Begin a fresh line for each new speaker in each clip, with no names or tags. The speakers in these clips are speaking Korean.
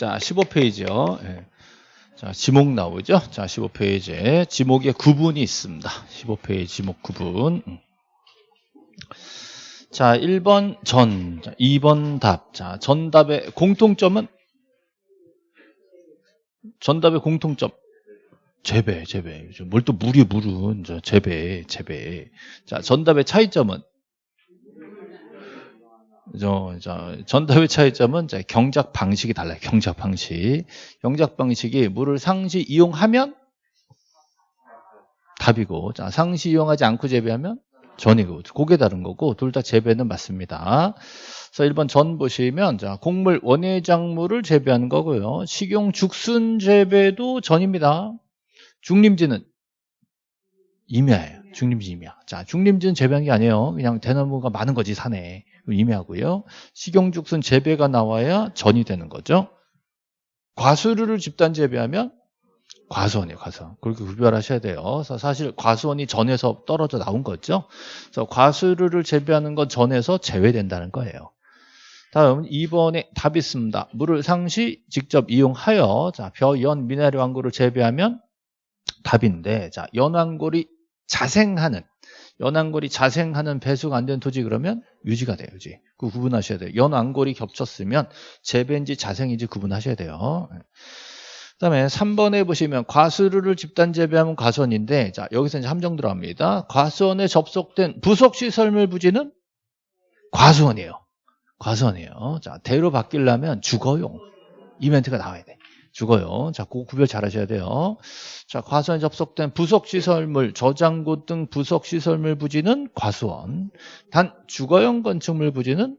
자, 15페이지요. 예. 자, 지목 나오죠? 자, 15페이지에 지목에 구분이 있습니다. 15페이지 지목 구분. 음. 자, 1번 전, 자, 2번 답. 자, 전답의 공통점은 전답의 공통점. 재배, 재배. 뭘 또 물이 물은 저 재배, 재배. 자, 전답의 차이점은 저, 저, 전답의 차이점은 자, 경작 방식이 달라요. 경작 방식. 경작 방식이 물을 상시 이용하면 답이고, 자, 상시 이용하지 않고 재배하면 전이고, 그게 다른 거고, 둘 다 재배는 맞습니다. 그래서 1번 전 보시면, 자, 곡물 원예작물을 재배하는 거고요. 식용 죽순 재배도 전입니다. 중림지는 임야예요. 중림지 임야. 자, 중림지는 재배한 게 아니에요. 그냥 대나무가 많은 거지, 산에. 임야고요. 식용죽순 재배가 나와야 전이 되는 거죠. 과수류를 집단 재배하면 과수원이에요, 과수원. 그렇게 구별하셔야 돼요. 그래서 사실 과수원이 전에서 떨어져 나온 거죠. 그래서 과수류를 재배하는 건 전에서 제외된다는 거예요. 다음 2번에 답이 있습니다. 물을 상시 직접 이용하여 자, 벼, 연, 미나리 왕고를 재배하면 답인데 자, 연왕골이 자생하는 연안골이 자생하는 배수가 안된 토지 그러면 유지가 돼요. 유지. 그 구분하셔야 돼요. 연안골이 겹쳤으면 재배인지 자생인지 구분하셔야 돼요. 그 다음에 3번에 보시면 과수류를 집단 재배하면 과수원인데 자 여기서 이제 함정 들어갑니다. 과수원에 접속된 부속시설물 부지는 과수원이에요. 과수원이에요. 자 대로 바뀌려면 주거용 이벤트가 나와야 돼. 죽어요. 자, 그 구별 잘 하셔야 돼요. 자, 과수원에 접속된 부속시설물, 저장고 등 부속시설물 부지는 과수원. 단, 주거용 건축물 부지는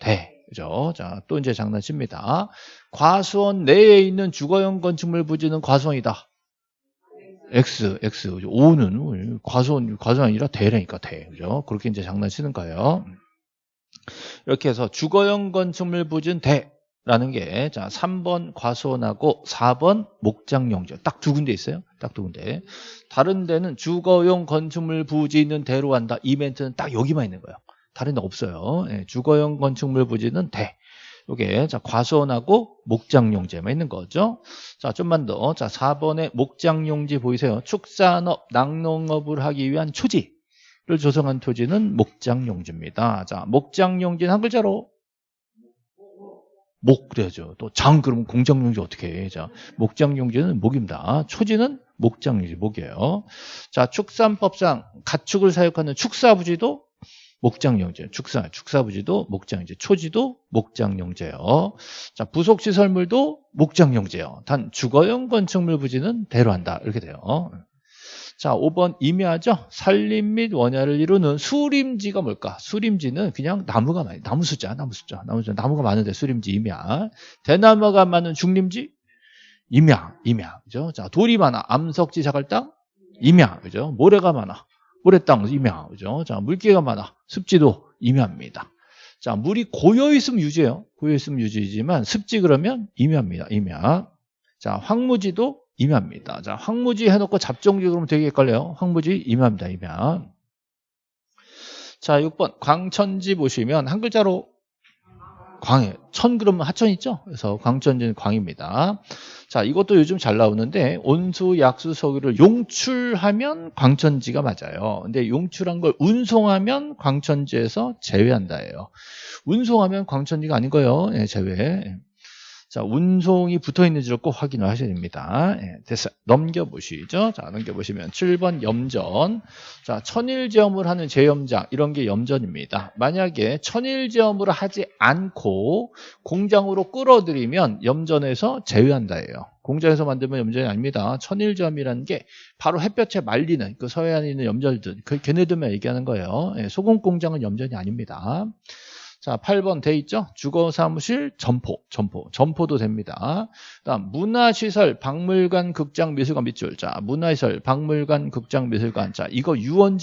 대. 그죠? 자, 또 이제 장난칩니다. 과수원 내에 있는 주거용 건축물 부지는 과수원이다. X, X. 5는 과수원, 과수원 아니라 대라니까 대. 그죠? 그렇게 이제 장난치는 거예요. 이렇게 해서 주거용 건축물 부지는 대. 라는 게, 자, 3번 과수원하고 4번 목장용지. 딱 두 군데 있어요. 딱 두 군데. 다른 데는 주거용 건축물 부지 있는 대로 한다. 이 멘트는 딱 여기만 있는 거예요. 다른 데 없어요. 예, 주거용 건축물 부지는 대. 요게, 자, 과수원하고 목장용지만 있는 거죠. 자, 좀만 더. 자, 4번에 목장용지 보이세요? 축산업, 낙농업을 하기 위한 초지를 조성한 토지는 목장용지입니다. 자, 목장용지는 한 글자로 목 그래야죠. 또 장 그러면 공장용지 어떻게 해? 자, 목장용지는 목입니다. 초지는 목장용지 목이에요. 자, 축산법상 가축을 사육하는 축사부지도 목장용제, 축사, 축사부지도 목장용제, 초지도 목장용제요. 자, 부속시설물도 목장용제요. 단 주거용 건축물 부지는 대로한다. 이렇게 돼요. 자, 5번 임야죠. 산림 및 원야를 이루는 수림지가 뭘까? 수림지는 그냥 나무가 많이, 나무 숫자, 나무 숫자, 나무 숫자, 나무가 많은데 수림지 임야. 대나무가 많은 중림지 임야, 임야. 그죠? 자, 돌이 많아. 암석지 자갈땅 임야. 그죠? 모래가 많아. 모래땅 임야. 그죠? 자, 물기가 많아. 습지도 임야입니다. 자, 물이 고여 있으면 유지예요. 고여 있으면 유지지만 습지 그러면 임야입니다. 임야. 자, 황무지도 임야입니다. 자, 황무지 해놓고 잡종지 그러면 되게 헷갈려요. 황무지 임야입니다. 임야. 자, 6번 광천지 보시면 한 글자로 광해. 천 그러면 하천 있죠? 그래서 광천지는 광입니다. 자, 이것도 요즘 잘 나오는데 온수, 약수, 석유를 용출하면 광천지가 맞아요. 근데 용출한 걸 운송하면 광천지에서 제외한다예요. 운송하면 광천지가 아닌 거예요. 네, 제외. 자, 운송이 붙어 있는지를 꼭 확인을 하셔야 됩니다. 예, 됐어요. 넘겨보시죠. 자, 넘겨보시면 7번 염전. 자, 천일제험을 하는 제염장, 이런 게 염전입니다. 만약에 천일제험을 하지 않고 공장으로 끌어들이면 염전에서 제외한다예요. 공장에서 만들면 염전이 아닙니다. 천일제험이라는 게 바로 햇볕에 말리는 그 서해안에 있는 염전들, 그 걔네들만 얘기하는 거예요. 예, 소금 공장은 염전이 아닙니다. 자, 8번 돼 있죠? 주거사무실 점포, 점포, 점포도 됩니다. 다음 문화시설, 박물관, 극장, 미술관 밑줄. 자, 문화시설, 박물관, 극장, 미술관. 자, 이거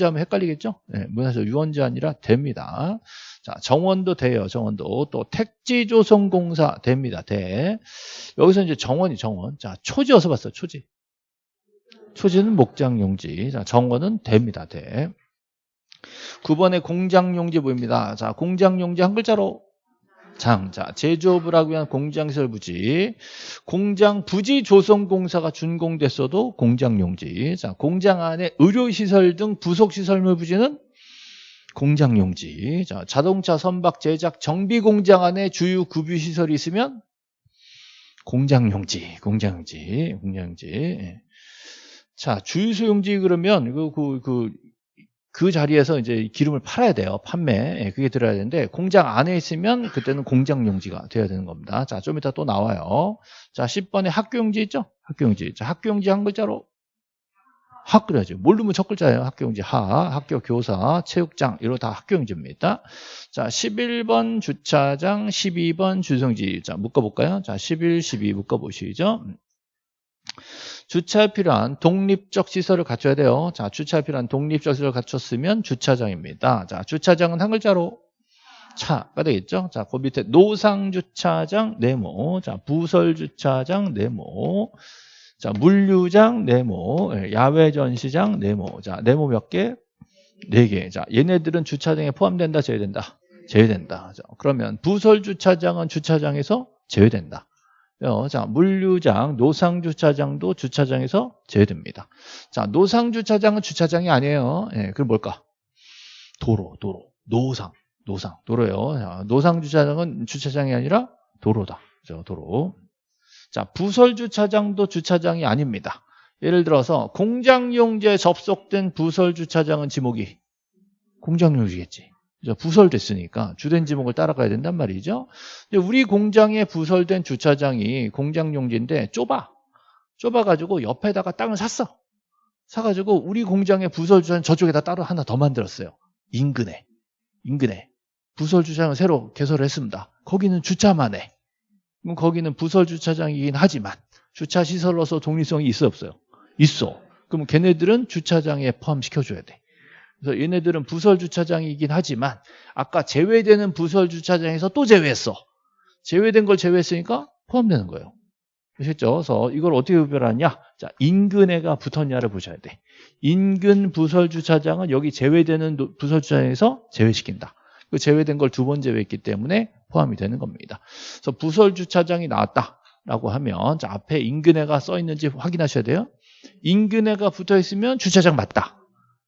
하면 헷갈리겠죠? 네, 문화시설 유원지 아니라 됩니다. 자, 정원도 돼요. 정원도. 또 택지조성공사 됩니다. 돼. 여기서 이제 정원이 정원. 자, 초지 어서 봤어. 초지. 초지는 목장용지. 자, 정원은 됩니다. 돼. 9번에 공장용지 보입니다. 자, 공장용지 한 글자로 장. 자, 제조업을 하기 위한 공장시설 부지. 공장 부지 조성공사가 준공됐어도 공장용지. 자, 공장 안에 의료시설 등 부속시설물 부지는 공장용지. 자, 자동차 선박 제작 정비 공장 안에 주유 급유 시설이 있으면 공장용지, 공장용지, 공장용지. 예. 자, 주유소 용지 그러면 그, 그, 그, 그 자리에서 이제 기름을 팔아야 돼요. 판매. 예, 그게 들어야 되는데 공장 안에 있으면 그때는 공장 용지가 돼야 되는 겁니다. 자, 좀 이따 또 나와요. 자, 10번에 학교 용지 있죠? 학교 용지. 자, 학교 용지 한 글자로 학 그래야죠. 모르면 첫 글자예요. 학교 용지 하, 학교 교사, 체육장 이런 다 학교 용지입니다. 자, 11번 주차장, 12번 주성지. 자, 묶어 볼까요? 자, 11, 12 묶어 보시죠. 주차에 필요한 독립적 시설을 갖춰야 돼요. 자, 주차에 필요한 독립적 시설을 갖췄으면 주차장입니다. 자, 주차장은 한 글자로 차가 되겠죠. 자, 그 밑에 노상 주차장 네모, 자, 부설 주차장 네모, 자, 물류장 네모, 예, 야외 전시장 네모. 자, 네모 몇 개? 네 개. 자, 얘네들은 주차장에 포함된다, 제외된다? 제외된다. 자, 그러면 부설 주차장은 주차장에서 제외된다. 어, 자, 물류장, 노상주차장도 주차장에서 제외됩니다. 자, 노상주차장은 주차장이 아니에요. 예, 그럼 뭘까? 도로, 도로, 노상, 노상, 도로요. 자, 노상주차장은 주차장이 아니라 도로다. 그죠, 도로. 자, 부설주차장도 주차장이 아닙니다. 예를 들어서 공장용지에 접속된 부설주차장은 지목이 공장용지겠지. 부설됐으니까 주된 지목을 따라가야 된단 말이죠. 우리 공장에 부설된 주차장이 공장 용지인데 좁아. 좁아가지고 옆에다가 땅을 샀어. 사가지고 우리 공장의 부설 주차장 저쪽에다 따로 하나 더 만들었어요. 인근에. 인근에. 부설 주차장을 새로 개설을 했습니다. 거기는 주차만 해. 그럼 거기는 부설 주차장이긴 하지만 주차 시설로서 독립성이 있어 없어요? 있어. 그럼 걔네들은 주차장에 포함시켜줘야 돼. 그래서 얘네들은 부설 주차장이긴 하지만 아까 제외되는 부설 주차장에서 또 제외했어. 제외된 걸 제외했으니까 포함되는 거예요. 아셨죠? 그래서 이걸 어떻게 구별하냐? 자, 인근에가 붙었냐를 보셔야 돼. 인근 부설 주차장은 여기 제외되는 부설 주차장에서 제외시킨다. 그 제외된 걸 두 번 제외했기 때문에 포함이 되는 겁니다. 그래서 부설 주차장이 나왔다라고 하면 자, 앞에 인근에가 써 있는지 확인하셔야 돼요. 인근에가 붙어 있으면 주차장 맞다.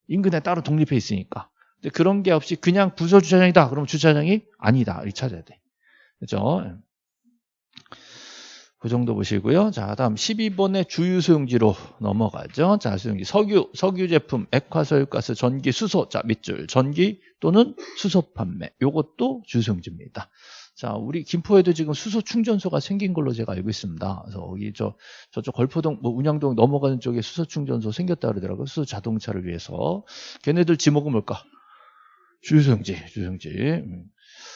인근에 따로 독립해 있으니까. 근데 그런 게 없이 그냥 부설 주차장이다. 그럼 주차장이 아니다. 이렇게 찾아야 돼. 그죠? 그 정도 보시고요. 자, 다음 12번의 주유 소용지로 넘어가죠. 자, 소용지 석유, 석유 제품, 액화설가스, 전기, 수소, 자, 밑줄, 전기 또는 수소 판매. 요것도 주유 소용지입니다. 자, 우리 김포에도 지금 수소 충전소가 생긴 걸로 제가 알고 있습니다. 그래서 여기 저 저쪽 걸포동 뭐 운양동 넘어가는 쪽에 수소 충전소 생겼다 그러더라고요. 수소 자동차를 위해서. 걔네들 지목은 뭘까? 주유소용지, 주유소용지. 음.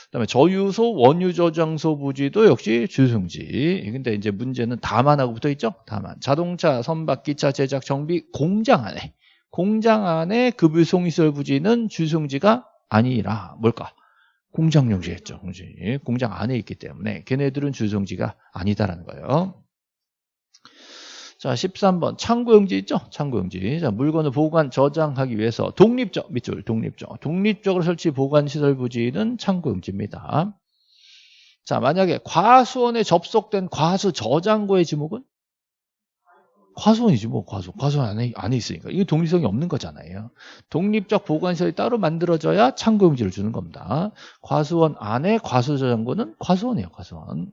그다음에 저유소, 원유 저장소 부지도 역시 주유소용지. 근데 이제 문제는 다만하고 붙어 있죠? 다만. 자동차, 선박, 기차 제작, 정비 공장 안에 공장 안에 급유송시설 부지는 주유소용지가 아니라 뭘까? 공장 용지였죠. 공지. 공장 안에 있기 때문에 걔네들은 주성지가 아니다라는 거예요. 자, 13번 창고용지 있죠? 창고용지. 자, 물건을 보관, 저장하기 위해서 독립적 밑줄 독립적 독립적으로 설치 보관 시설 부지는 창고용지입니다. 자, 만약에 과수원에 접속된 과수 저장고의 지목은 과수원이지 뭐 과수 과수원 안에 안에 있으니까 이게 독립성이 없는 거잖아요. 독립적 보관시설이 따로 만들어져야 창고용지를 주는 겁니다. 과수원 안에 과수 저장고는 과수원이에요. 과수원.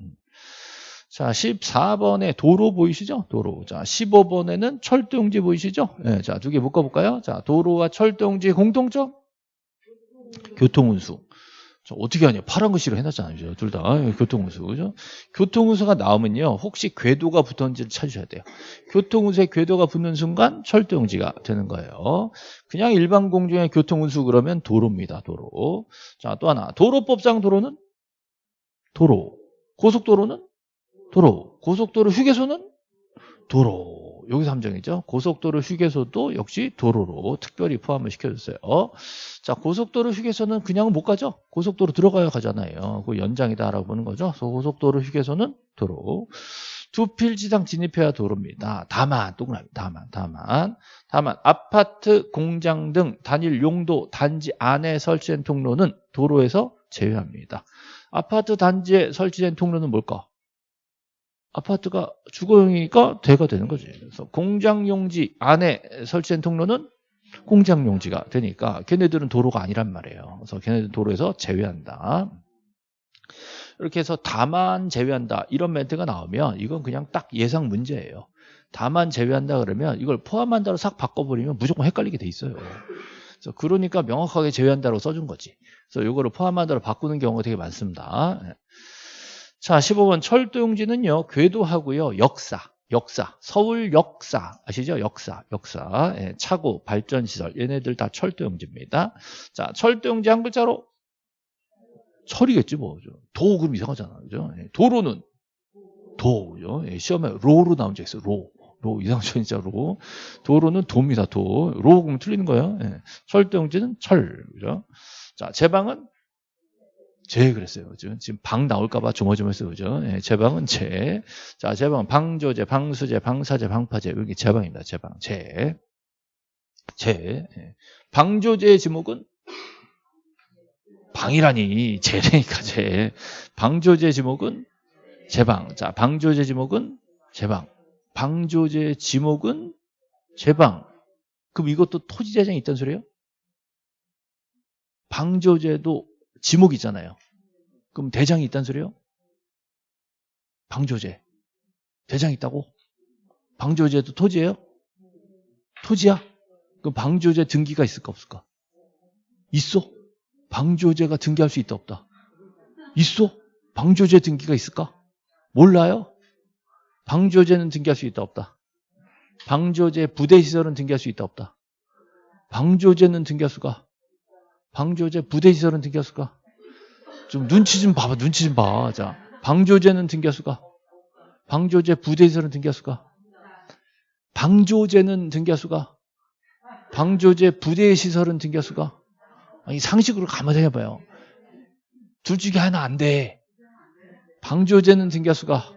자, 14번에 도로 보이시죠? 도로. 자, 15번에는 철도용지 보이시죠? 네, 자, 두 개 묶어볼까요? 자, 도로와 철도용지의 공통점? 교통운수. 어떻게 하냐? 파란 글씨로 해놨잖아요. 둘 다. 교통운수. 그죠? 교통운수가 나오면요. 혹시 궤도가 붙었는지를 찾으셔야 돼요. 교통운수에 궤도가 붙는 순간 철도용지가 되는 거예요. 그냥 일반 공중의 교통운수 그러면 도로입니다. 도로. 자, 또 하나. 도로법상 도로는? 도로. 고속도로는? 도로. 고속도로 휴게소는? 도로. 여기서 함정이죠. 고속도로 휴게소도 역시 도로로 특별히 포함을 시켜줬어요. 자, 고속도로 휴게소는 그냥 못 가죠. 고속도로 들어가야 가잖아요. 그 연장이다라고 보는 거죠. 고속도로 휴게소는 도로. 두 필지상 진입해야 도로입니다. 다만, 동그라미, 다만, 다만, 다만, 아파트, 공장 등 단일 용도 단지 안에 설치된 통로는 도로에서 제외합니다. 아파트 단지에 설치된 통로는 뭘까? 아파트가 주거용이니까 대가 되는 거지. 그래서 공장용지 안에 설치된 통로는 공장용지가 되니까 걔네들은 도로가 아니란 말이에요. 그래서 걔네들 도로에서 제외한다. 이렇게 해서 다만 제외한다 이런 멘트가 나오면 이건 그냥 딱 예상 문제예요. 다만 제외한다 그러면 이걸 포함한다로 싹 바꿔버리면 무조건 헷갈리게 돼 있어요. 그래서 그러니까 명확하게 제외한다로 써준 거지. 그래서 이거를 포함한다로 바꾸는 경우가 되게 많습니다. 자, 15번 철도용지는요. 궤도하고요. 역사, 역사, 서울 역사 아시죠? 역사, 역사, 예, 차고, 발전시설 얘네들 다 철도용지입니다. 자, 철도용지 한 글자로 철이겠지 뭐. 도 그럼 이상하잖아. 그죠? 예, 도로는 도. 그죠? 예, 시험에 로로 나온 적 있어요. 로. 로 이상하죠 진짜 로. 도로는 도입니다. 도. 로 그러면 틀리는 거예요. 예. 철도용지는 철. 그죠? 자, 제방은 제 그랬어요. 그죠? 지금 방 나올까봐 조마조마했어요. 그죠? 예, 제방은 제. 자, 제방, 방조제, 방수제, 방사제, 방파제. 여기 제방입니다. 제방. 제. 제. 예. 방조제의 지목은 방이라니. 제래니까 제. 방조제 지목은 제방. 자, 방조제 지목은 제방. 방조제 지목은 제방. 그럼 이것도 토지재장이 있단 소리예요? 방조제도 지목이 있잖아요. 그럼 대장이 있단 소리예요? 방조제. 대장이 있다고? 방조제도 토지예요? 토지야? 그럼 방조제 등기가 있을까 없을까? 있어. 방조제가 등기할 수 있다 없다? 있어. 방조제 등기가 있을까? 몰라요. 방조제는 등기할 수 있다 없다? 방조제 부대시설은 등기할 수 있다 없다? 방조제는 등기할 수가 방조제 부대시설은 등기할 수가 좀 눈치 좀 봐봐 눈치 좀 봐. 자. 방조제는 등기할 수가 방조제 부대시설은 등기할 수가 방조제는 등기할 수가 방조제 부대시설은 등기할 수가 아니 상식으로 가만히 해봐요. 둘 중에 하나 안 돼. 방조제는 등기할 수가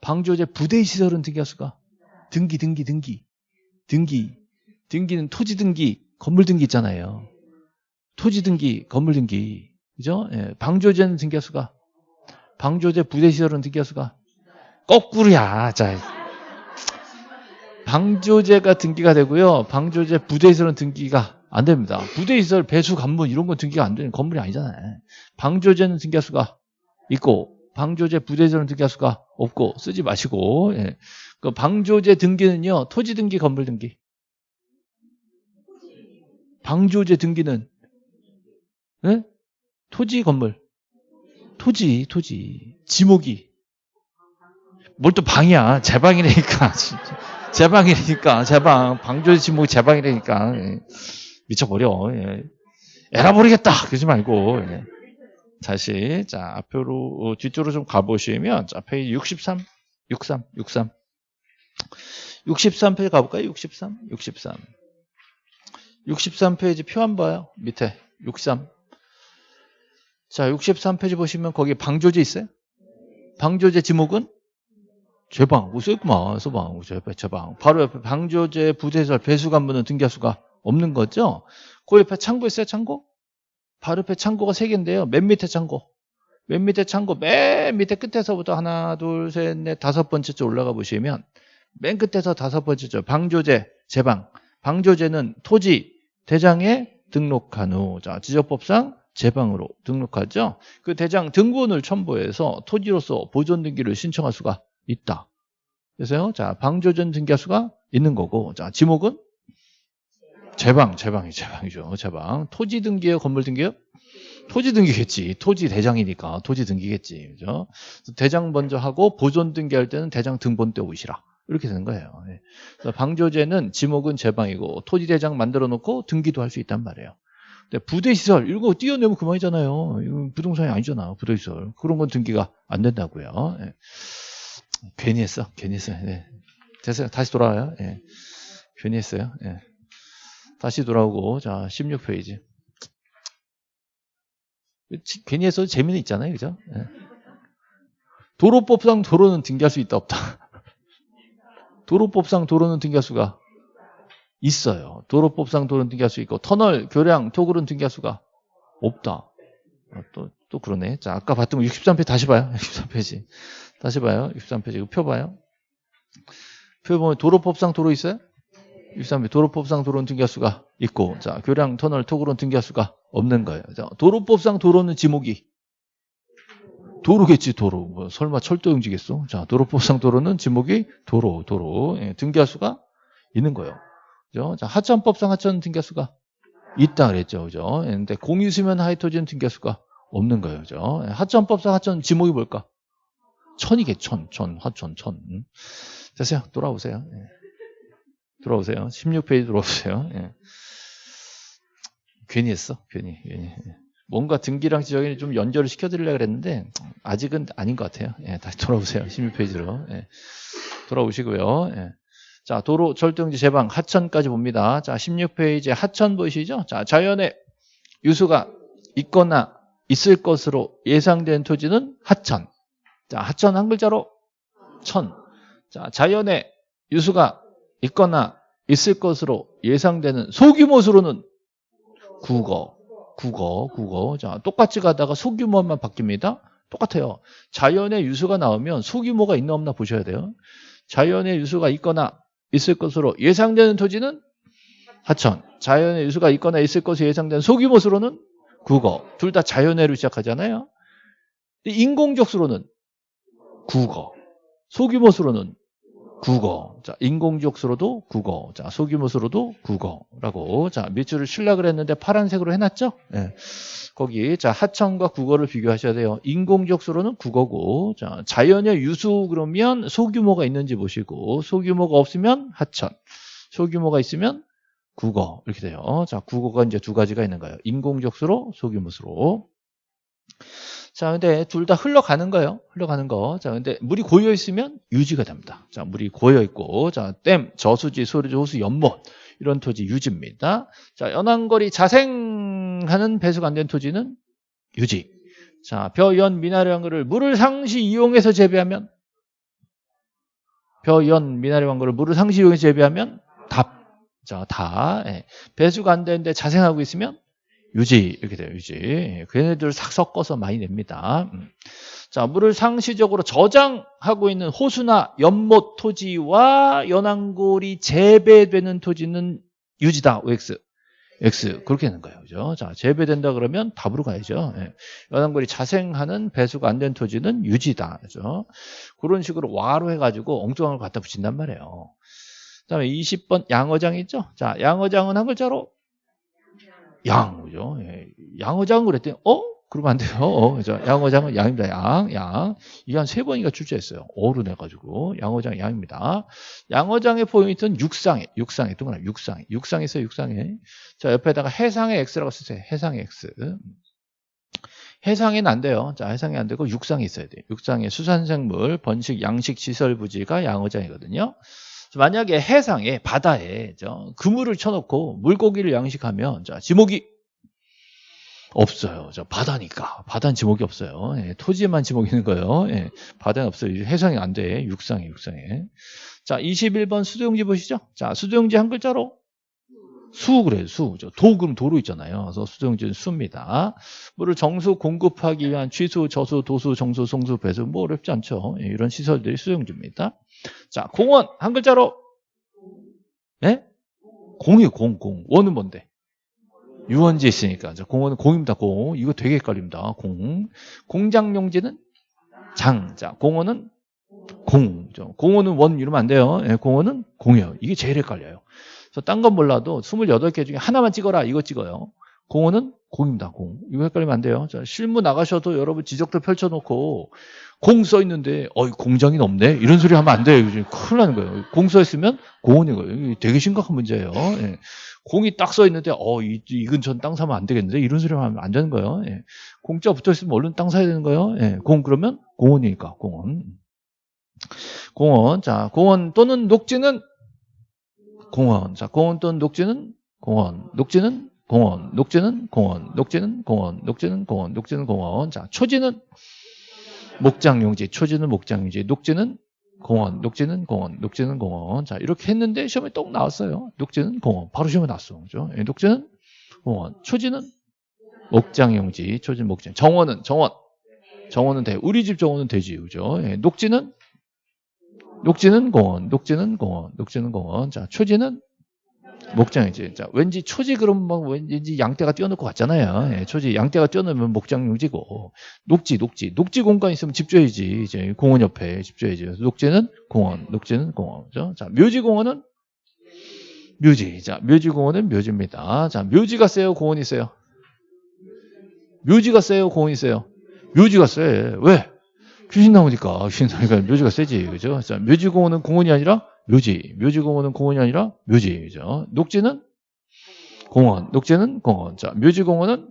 방조제 부대 시설은 등기할 수가 등기 등기 등기. 등기. 등기는 토지 등기 건물 등기 있잖아요. 토지 등기 건물 등기 그죠? 예, 방조제는 등기할 수가 방조제 부대 시설은 등기할 수가 거꾸로야. 자 방조제가 등기가 되고요. 방조제 부대 시설은 등기가 안 됩니다. 부대 시설 배수 간문 이런 건 등기가 안 되는 건물이 아니잖아요. 방조제는 등기할 수가 있고 방조제 부대 시설은 등기할 수가 없고 쓰지 마시고 예. 그 방조제 등기는요 토지 등기 건물 등기 방조제 등기는 예? 토지 건물. 토지 토지. 지목이. 뭘 또 방이야? 제방이라니까 제 방이라니까. 제 방. 방조제 지목이 제 방이라니까. 예. 미쳐버려. 예. 에라 모르겠다. 그러지 말고. 예. 다시 자 앞으로 어, 뒤쪽으로 좀 가보시면 자 페이지 63, 63, 63, 63페이지 가볼까요? 63, 63, 63페이지 표 한 봐요. 밑에. 63. 자 63페이지 보시면 거기 방조제 있어요? 방조제 지목은 제방, 뭐 써있구만, 써방, 제방. 바로 옆에 방조제 부대설 배수관문은 등기할 수가 없는 거죠? 그 옆에 창고 있어요, 창고? 바로 옆에 창고가 세 개인데요. 맨 밑에 창고. 맨 밑에 창고, 맨 밑에 끝에서부터 하나, 둘, 셋, 넷, 다섯 번째 줄 올라가 보시면 맨 끝에서 다섯 번째 줄 방조제, 제방. 방조제는 토지, 대장에 등록한 후, 자, 지적법상 제방으로 등록하죠. 그 대장 등본을 첨부해서 토지로서 보존 등기를 신청할 수가 있다. 그래서요, 자, 방조전 등기할 수가 있는 거고, 자, 지목은 제방, 제방이 제방이죠. 제방. 토지 등기예요, 건물 등기예요? 토지 등기겠지. 토지 대장이니까 토지 등기겠지. 그죠? 대장 먼저 하고 보존 등기할 때는 대장 등본 때 오시라. 이렇게 되는 거예요. 예. 방조제는 지목은 제방이고 토지 대장 만들어 놓고 등기도 할 수 있단 말이에요. 근데 부대 시설 이런 거 띄어내면 그만이잖아요. 이건 부동산이 아니잖아. 부대 시설 그런 건 등기가 안 된다고요. 예. 괜히 했어. 괜히 했어요. 예. 됐어요. 다시 돌아와요. 예. 괜히 했어요. 예. 다시 돌아오고 자 16페이지 괜히 해서 재미는 있잖아요 그죠 네. 도로법상 도로는 등기할 수 있다 없다 도로법상 도로는 등기할 수가 있어요 도로법상 도로는 등기할 수 있고 터널 교량 토굴은 등기할 수가 없다 또또 그러네. 자, 아까 봤던 거 63페이지 다시 봐요. 63페이지. 다시 봐요. 63페이지. 이거 표 봐요. 표 보면 도로법상 도로 있어요? 63페이지. 도로법상 도로는 등기할 수가 있고, 자, 교량 터널 토구로는 등기할 수가 없는 거예요. 자, 도로법상 도로는 지목이 도로겠지, 도로. 뭐, 설마 철도용지겠어? 자, 도로법상 도로는 지목이 도로, 도로. 예, 등기할 수가 있는 거예요. 그죠? 자, 하천법상 하천 등기할수가 있다 그랬죠. 그죠? 예, 근데 공유수면 하이토지는 등기할수가 없는 거예요. 그죠? 예, 하천법상 하천 지목이 뭘까? 천이겠, 천, 천, 하천, 천. 음. 됐어요. 돌아오세요. 예. 돌아오세요. 16페이지 돌아오세요. 예. 괜히 했어. 괜히. 괜히. 예. 뭔가 등기랑 지적이 좀 연결을 시켜드리려고 그랬는데 아직은 아닌 것 같아요. 예, 다시 돌아오세요. 16페이지로. 예. 돌아오시고요. 예. 자, 도로 절등지 제방 하천까지 봅니다. 자, 16페이지 하천 보이시죠? 자, 자연의 유수가 있거나 있을 것으로 예상된 토지는 하천. 자, 하천 한 글자로 천. 자, 자연의 유수가 있거나 있을 것으로 예상되는 소규모 수로는 국어. 국어, 국어. 자, 똑같이 가다가 소규모만 바뀝니다. 똑같아요. 자연의 유수가 나오면 소규모가 있나 없나 보셔야 돼요. 자연의 유수가 있거나 있을 것으로 예상되는 토지는 하천. 자연의 유수가 있거나 있을 것으로 예상되는 소규모 수로는 국어. 둘다 자연의로 시작하잖아요. 인공적 수로는 국어. 소규모 수로는 국어. 자, 인공적 수로도 국어. 자, 소규모 수로도 국어라고. 자, 밑줄을 칠라 그랬는데 파란색으로 해놨죠? 예. 거기, 자, 하천과 국어를 비교하셔야 돼요. 인공적 수로는 국어고, 자, 자연의 유수 그러면 소규모가 있는지 보시고, 소규모가 없으면 하천. 소규모가 있으면 국어. 이렇게 돼요. 자, 국어가 이제 두 가지가 있는 거예요. 인공적 수로, 소규모 수로. 자, 근데 둘 다 흘러가는 거예요. 흘러가는 거. 자, 근데 물이 고여 있으면 유지가 됩니다. 자, 물이 고여 있고, 자, 댐, 저수지, 소리지, 호수, 연못 이런 토지 유지입니다. 자, 연안거리 자생하는 배수가 안 된 토지는 유지. 자, 벼, 연, 미나리 왕거를 물을 상시 이용해서 재배하면 벼, 연, 미나리 왕거를 물을 상시 이용해서 재배하면 답. 자, 다. 예. 배수가 안 되는데 자생하고 있으면 유지 이렇게 돼요. 유지. 예, 걔네들 싹 섞어서 많이 냅니다. 음. 자, 물을 상시적으로 저장하고 있는 호수나 연못 토지와 연안골이 재배되는 토지는 유지다. OX. X. 그렇게 되는 거예요. 그죠? 자, 재배된다 그러면 답으로 가야죠. 예. 연안골이 자생하는 배수가 안 된 토지는 유지다. 그죠? 그런 식으로 와로 해가지고 엉뚱한 걸 갖다 붙인단 말이에요. 그 다음에 20번 양어장 있죠? 자, 양어장은 한 글자로 양, 그죠? 예. 양어장 그랬더니, 어? 그러면 안 돼요. 어? 양어장은 양입니다. 양, 양. 이게 한 세 번인가 출제했어요. 어로 내가지고. 양어장, 양입니다. 양어장의 포인트는 육상에, 육상에, 동그라미, 육상에. 육상에 있어요, 육상에. 자, 옆에다가 해상의 X라고 쓰세요. 해상의 X. 해상에는 안 돼요. 자, 해상이 안 되고 육상에 있어야 돼요. 육상에 수산생물, 번식, 양식, 시설 부지가 양어장이거든요. 만약에 해상에 바다에 저 그물을 쳐놓고 물고기를 양식하면 자 지목이 없어요. 저 바다니까 바다는 지목이 없어요. 예, 토지에만 지목이 있는 거예요. 예, 바다는 없어요. 해상이 안 돼. 육상에 육상에. 자 21번 수도용지 보시죠. 자 수도용지 한 글자로 수 그래요. 수. 도 그럼 도로 있잖아요. 그래서 수도용지는 수입니다. 물을 정수 공급하기 위한 취수, 저수, 도수, 정수, 송수, 배수 뭐 어렵지 않죠. 예, 이런 시설들이 수도용지입니다. 자, 공원 한 글자로 예? 공이 공, 공. 원은 뭔데? 유원지 있으니까. 자, 공원은 공입니다. 공. 이거 되게 헷갈립니다. 공. 공장용지는 장. 자, 공원은 공. 공원은 원 이러면 안 돼요. 예, 공원은 공이에요. 이게 제일 헷갈려요. 그래서 딴 건 몰라도 28개 중에 하나만 찍어라. 이거 찍어요. 공원은 공입니다. 공. 이거 헷갈리면 안 돼요. 자, 실무 나가셔도 여러분 지적도 펼쳐놓고 공 써 있는데 어이 공장이 넘네 이런 소리 하면 안 돼요. 큰일 나는 거예요. 공 써 있으면 공원인 거예요. 되게 심각한 문제예요. 예. 공이 딱 써 있는데 어이 이 근처 땅 사면 안 되겠는데 이런 소리 하면 안 되는 거예요. 예. 공짜 붙어 있으면 얼른 땅 사야 되는 거예요. 예. 공 그러면 공원이니까 공원. 공원. 자, 공원 또는 녹지는 공원. 자, 공원 또는 녹지는 공원. 녹지는 공원, 녹지는 공원, 녹지는 공원, 녹지는 공원, 녹지는 공원. 자, 초지는 목장 용지, 초지는 목장 용지, 녹지는 공원, 녹지는 공원, 녹지는 공원. 자, 이렇게 했는데 시험에 똑 나왔어요. 녹지는 공원. 바로 시험에 나왔어. 그죠? 예, 녹지는 공원, 초지는 목장 용지, 초진 목장. 정원은 정원. 정원은 돼. 우리 집 정원은 되지, 그죠? 예. 녹지는 녹지는 공원, 녹지는 공원, 녹지는 공원. 자, 초지는 목장용지. 자, 왠지 초지 그러면 뭐 왠지 양떼가 뛰어놓을 것 같잖아요. 예, 초지 양떼가 뛰어놓으면 목장용지고 녹지, 녹지, 녹지 공간 있으면 집 줘야지. 이제 공원 옆에 집 줘야지. 녹지는 공원, 녹지는 공원. 그죠? 자, 묘지 공원은 묘지. 자, 묘지 공원은 묘지입니다. 자, 묘지가 세요, 공원이 세요? 묘지가 세요, 공원이 세요? 묘지가 세. 왜? 귀신 나오니까. 귀신 나오니까 묘지가 세지. 그죠? 자, 묘지공원은 공원이 아니라 묘지. 묘지공원은 공원이 아니라 묘지. 그죠? 녹지는 공원. 녹지는 공원. 자, 묘지공원은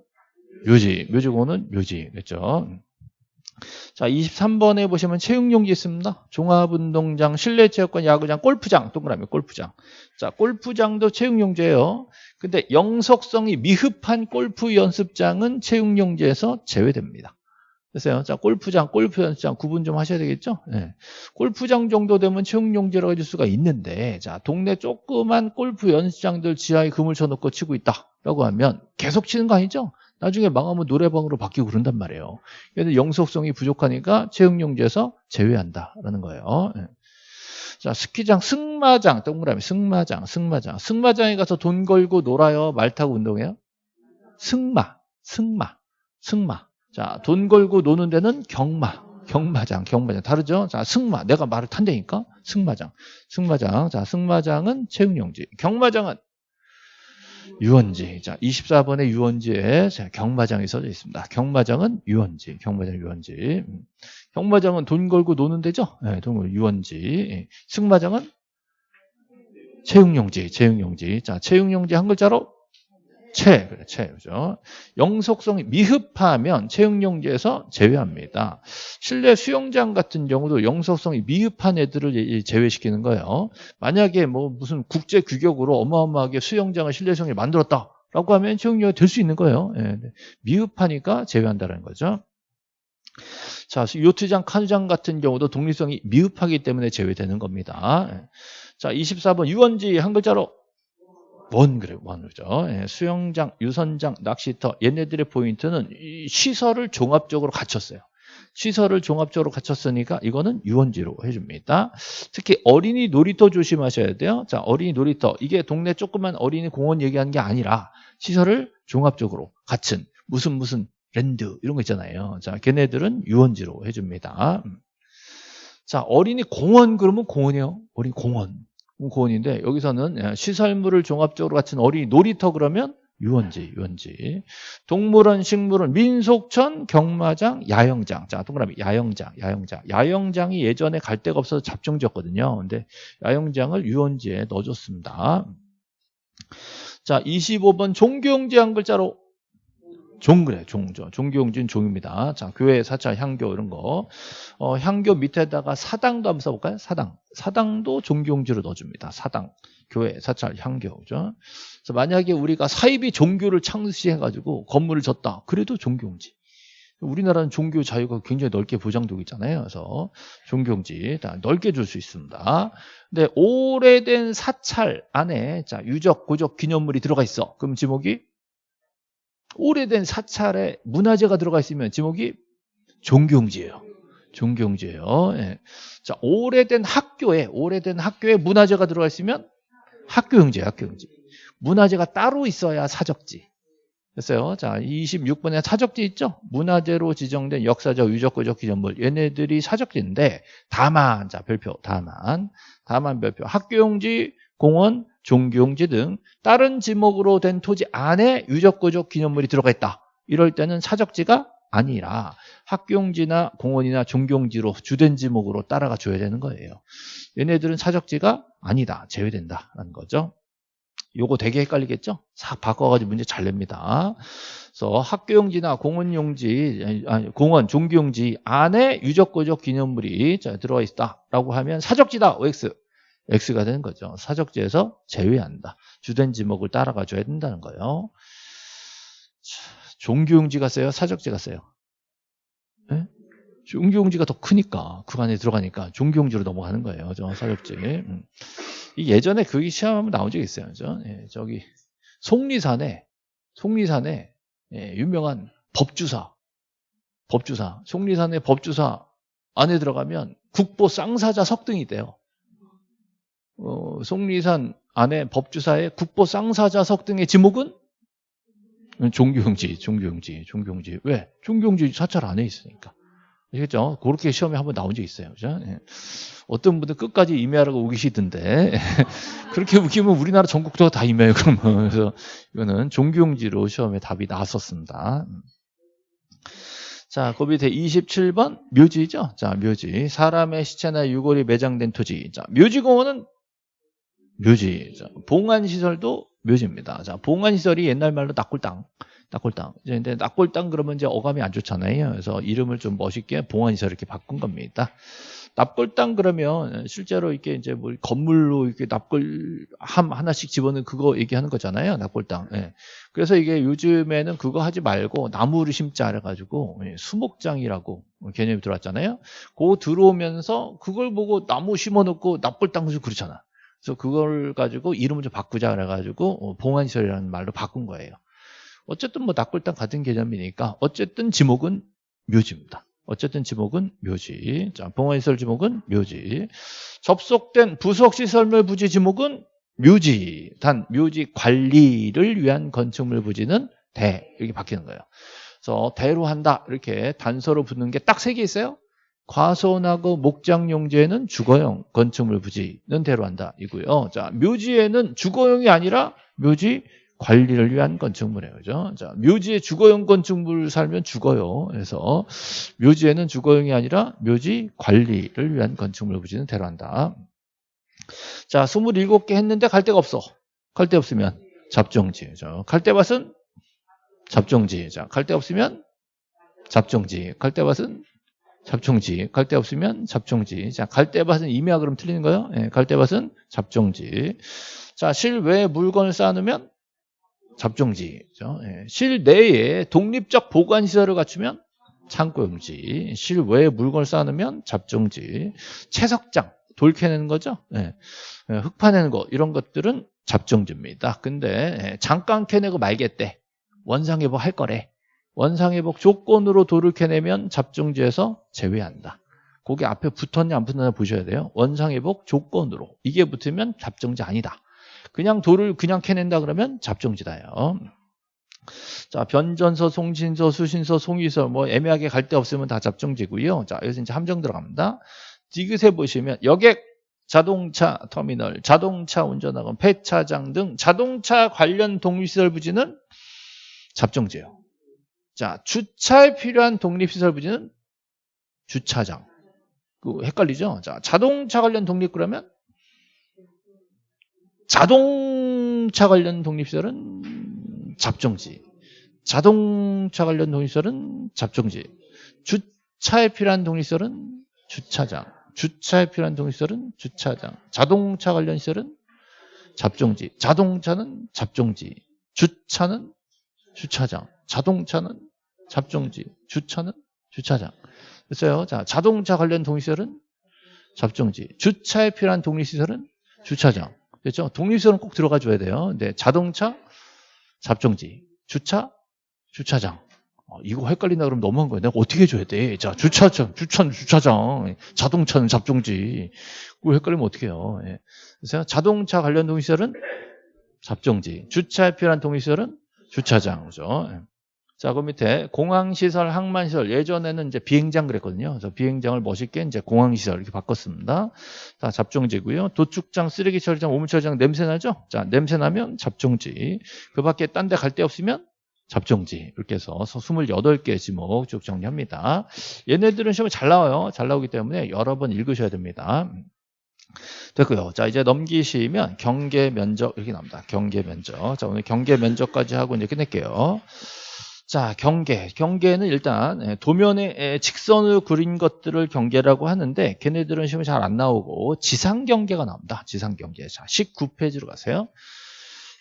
묘지. 묘지공원은 묘지. 그죠? 자, 23번에 보시면 체육용지 있습니다. 종합운동장, 실내체육관, 야구장, 골프장, 동그라미 골프장. 자, 골프장도 체육용지예요. 근데 영속성이 미흡한 골프 연습장은 체육용지에서 제외됩니다. 됐어요. 자, 골프장, 골프 연습장 구분 좀 하셔야 되겠죠? 네. 골프장 정도 되면 체육용지라고 해줄 수가 있는데, 자, 동네 조그만 골프 연습장들 지하에 금을 쳐놓고 치고 있다라고 하면 계속 치는 거 아니죠? 나중에 망하면 노래방으로 바뀌고 그런단 말이에요. 그래서 영속성이 부족하니까 체육용지에서 제외한다라는 거예요. 네. 자, 스키장, 승마장, 동그라미, 승마장, 승마장. 승마장에 가서 돈 걸고 놀아요? 말 타고 운동해요? 승마, 승마, 승마. 자, 돈 걸고 노는 데는 경마, 경마장, 경마장. 다르죠? 자, 승마. 내가 말을 탄다니까? 승마장. 승마장. 자, 승마장은 체육용지. 경마장은 유원지. 자, 24번의 유원지에 자, 경마장이 써져 있습니다. 경마장은 유원지. 경마장 유원지. 음. 경마장은 돈 걸고 노는 데죠? 네, 돈 걸고 유원지. 예. 승마장은 체육용지. 체육용지. 자, 체육용지 한 글자로 채, 그래, 채, 그죠? 영속성이 미흡하면 체육용지에서 제외합니다. 실내 수영장 같은 경우도 영속성이 미흡한 애들을 제외시키는 거예요. 만약에 뭐 무슨 국제 규격으로 어마어마하게 수영장을 실내 수영을 만들었다 라고 하면 체육용지가 될 수 있는 거예요. 예, 미흡하니까 제외한다는 거죠. 자, 요트장, 카누장 같은 경우도 독립성이 미흡하기 때문에 제외되는 겁니다. 예. 자, 24번 유원지 한 글자로 원 그래 원 그죠. 예, 수영장 유선장 낚시터. 얘네들의 포인트는 시설을 종합적으로 갖췄어요. 시설을 종합적으로 갖췄으니까 이거는 유원지로 해줍니다. 특히 어린이 놀이터 조심하셔야 돼요. 자 어린이 놀이터. 이게 동네 조그만 어린이 공원 얘기하는 게 아니라 시설을 종합적으로 갖춘 무슨 무슨 랜드 이런 거 있잖아요. 자 걔네들은 유원지로 해줍니다. 자 어린이 공원 그러면 공원이요? 어린이 공원 고원인데 여기서는 예, 시설물을 종합적으로 갖춘 어린이 놀이터 그러면 유원지, 유원지. 동물원, 식물원, 민속촌, 경마장, 야영장. 자, 동그라미 야영장, 야영장. 야영장이 예전에 갈 데가 없어서 잡종지였거든요. 근데 야영장을 유원지에 넣어줬습니다. 자, 25번 종교용지 한 글자로 종 그래 종죠 종교용지는 종입니다. 자 교회 사찰 향교 이런 거. 어, 향교 밑에다가 사당도 한번 써볼까요? 사당. 사당도 종교용지로 넣어줍니다. 사당. 교회 사찰 향교. 죠? 그래서 만약에 우리가 사이비 종교를 창시해 가지고 건물을 졌다. 그래도 종교용지. 우리나라는 종교 자유가 굉장히 넓게 보장되고 있잖아요. 그래서 종교용지. 넓게 줄 수 있습니다. 근데 오래된 사찰 안에 자 유적, 고적, 기념물이 들어가 있어. 그럼 지목이 오래된 사찰에 문화재가 들어가 있으면 지목이 종교용지예요. 종교용지예요. 예. 자, 오래된 학교에 오래된 학교에 문화재가 들어가 있으면 학교용지예요. 학교용지. 문화재가 따로 있어야 사적지. 됐어요. 자, 26번에 사적지 있죠? 문화재로 지정된 역사적, 유적구적 기념물. 얘네들이 사적지인데 다만 자, 별표 다만 다만 별표 학교용지, 공원, 종교용지 등 다른 지목으로 된 토지 안에 유적구적 기념물이 들어가 있다. 이럴 때는 사적지가 아니라 학교용지나 공원이나 종교용지로 주된 지목으로 따라가 줘야 되는 거예요. 얘네들은 사적지가 아니다. 제외된다라는 거죠. 요거 되게 헷갈리겠죠? 싹 바꿔가지고 문제 잘 냅니다. 그래서 학교용지나 공원용지, 아니, 공원, 종교용지 안에 유적구적 기념물이 들어가 있다라고 하면 사적지다. OX. X가 되는 거죠. 사적지에서 제외한다. 주된 지목을 따라가 줘야 된다는 거예요. 종교용지가 세요? 사적지가 세요? 네? 종교용지가 더 크니까 그 안에 들어가니까 종교용지로 넘어가는 거예요. 저 사적지. 음. 예전에 그게 시험하면 나온 적이 있어요. 저 예, 저기 속리산에 속리산에 예, 유명한 법주사. 법주사. 속리산의 법주사 안에 들어가면 국보 쌍사자 석등이 돼요. 어, 속리산 안에 법주사의 국보 쌍사자 석 등의 지목은 종교용지, 종교용지, 종교용지. 왜? 종교용지 사찰 안에 있으니까. 아시겠죠? 그렇게 시험에 한번 나온 적 있어요. 그죠? 예. 어떤 분들 끝까지 임해하라고 우기시던데. 그렇게 우기면 우리나라 전국도 다 임해요, 그러면. 그래서 이거는 종교용지로 시험에 답이 나왔었습니다. 자, 그 밑에 27번 묘지죠. 자, 묘지. 사람의 시체나 유골이 매장된 토지. 자, 묘지공원은 묘지. 자, 봉안시설도 묘지입니다. 자, 봉안시설이 옛날 말로 낙골당. 낙골당. 이제 근데 낙골당 그러면 이제 어감이 안 좋잖아요. 그래서 이름을 좀 멋있게 봉안시설 이렇게 바꾼 겁니다. 납골당 그러면 실제로 이렇게 이제 뭐 건물로 이렇게 납골 함 하나씩 집어넣은 그거 얘기하는 거잖아요. 납골당. 예. 그래서 이게 요즘에는 그거 하지 말고 나무를 심자 해가지고 예, 수목장이라고 개념이 들어왔잖아요. 그거 들어오면서 그걸 보고 나무 심어놓고 납골당 좀 그렇잖아. 그래서 그걸 가지고 이름을 좀 바꾸자 그래가지고 어, 봉안시설이라는 말로 바꾼 거예요. 어쨌든 뭐 납골당 같은 개념이니까 어쨌든 지목은 묘지입니다. 어쨌든 지목은 묘지. 자, 봉화시설 지목은 묘지. 접속된 부속시설물 부지 지목은 묘지. 단 묘지 관리를 위한 건축물 부지는 대. 이렇게 바뀌는 거예요. 그래서 대로 한다. 이렇게 단서로 붙는 게 딱 세 개 있어요. 과소나고 목장용지에는 주거용 건축물 부지는 대로 한다. 이고요. 자, 묘지에는 주거용이 아니라 묘지 관리를 위한 건축물이에요. 그죠? 자, 묘지에 주거용 건축물 살면 죽어요. 그래서 묘지에는 주거용이 아니라 묘지 관리를 위한 건축물 부지는 대로한다. 자, 27개 했는데 갈 데가 없어. 갈 데 없으면 잡종지. 죠 갈대밭은 잡종지. 자, 갈 데 없으면 잡종지. 갈대밭은 잡종지. 갈데 없으면 잡종지. 자, 갈대밭은 임야 그럼 틀리는 거예요? 예, 갈대밭은 잡종지. 자, 실외 물건을 쌓아놓으면 잡종지죠. 예. 실내에 독립적 보관시설을 갖추면 창고용지, 실외에 물건을 쌓아놓으면 잡종지, 채석장, 돌 캐내는 거죠. 예. 예. 흙 파내는 거 이런 것들은 잡종지입니다. 근데 예. 잠깐 캐내고 말겠대. 원상회복 할 거래. 원상회복 조건으로 돌을 캐내면 잡종지에서 제외한다. 거기 앞에 붙었냐 안 붙었냐 보셔야 돼요. 원상회복 조건으로. 이게 붙으면 잡종지 아니다. 그냥 돌을 그냥 캐낸다 그러면 잡종지다요. 자, 변전서, 송신서, 수신서, 송위서 뭐 애매하게 갈 데 없으면 다 잡종지고요. 자, 여기서 이제 함정 들어갑니다. 디귿에 보시면 여객, 자동차 터미널, 자동차 운전학원, 폐차장 등 자동차 관련 독립시설 부지는 잡종지예요. 자, 주차에 필요한 독립시설 부지는 주차장. 그 헷갈리죠? 자, 자동차 관련 독립 그러면 자동차 관련 독립시설은 잡종지. 자동차 관련 독립시설은 잡종지. 주차에 필요한 독립시설은 주차장. 주차에 필요한 독립시설은 주차장. 자동차 관련 시설은 잡종지. 자동차는 잡종지. 주차는 주차장. 자동차는 잡종지. 주차는 주차장. 됐어요. 자, 자동차 관련 독립시설은 잡종지. 주차에 필요한 독립시설은 주차장. 그렇죠? 독립시설은 꼭 들어가 줘야 돼요. 근데 자동차 잡종지, 주차 주차장. 어, 이거 헷갈린다 그러면 너무한 거예요. 내가 어떻게 해줘야 돼? 자, 주차장, 주차는 주차장, 자동차는 잡종지. 그거 헷갈리면 어떻게 해요? 예. 그래서 자동차 관련 동시설은 잡종지, 주차에 필요한 동시설은 주차장. 그죠? 예. 자, 그 밑에 공항시설, 항만시설. 예전에는 이제 비행장 그랬거든요. 그래서 비행장을 멋있게 이제 공항시설 이렇게 바꿨습니다. 다 잡종지고요. 도축장, 쓰레기 처리장, 오물 처리장 냄새 나죠? 자, 냄새 나면 잡종지. 그 밖에 딴 데 갈 데 없으면 잡종지. 이렇게 해서 28개 지목 쭉 정리합니다. 얘네들은 시험에 잘 나와요. 잘 나오기 때문에 여러 번 읽으셔야 됩니다. 됐고요. 자, 이제 넘기시면 경계 면적 이렇게 나옵니다. 경계 면적. 자, 오늘 경계 면적까지 하고 이제 끝낼게요. 자, 경계. 경계는 일단 예, 도면에 예, 직선을 그린 것들을 경계라고 하는데 걔네들은 시험에 잘 안 나오고 지상 경계가 나옵니다. 지상 경계. 자, 19페이지로 가세요.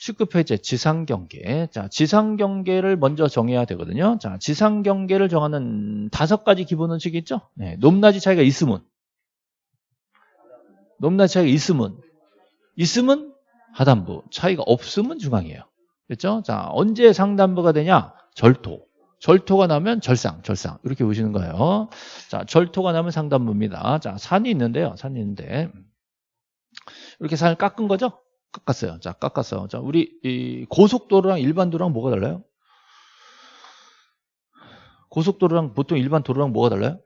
19페이지 지상 경계. 자, 지상 경계를 먼저 정해야 되거든요. 자, 지상 경계를 정하는 다섯 가지 기본 원칙이 있죠? 네, 높낮이 차이가 있으면 높낮이 차이가 있으면 있으면 하단부, 차이가 없으면 중앙이에요. 됐죠? 자, 언제 상단부가 되냐? 절토. 절토가 나면 절상, 절상. 이렇게 보시는 거예요. 자, 절토가 나면 상단부입니다. 자, 산이 있는데요. 산이 있는데. 이렇게 산을 깎은 거죠? 깎았어요. 자, 깎았어. 자, 우리 이 고속도로랑 일반 도로랑 뭐가 달라요? 고속도로랑 보통 일반 도로랑 뭐가 달라요?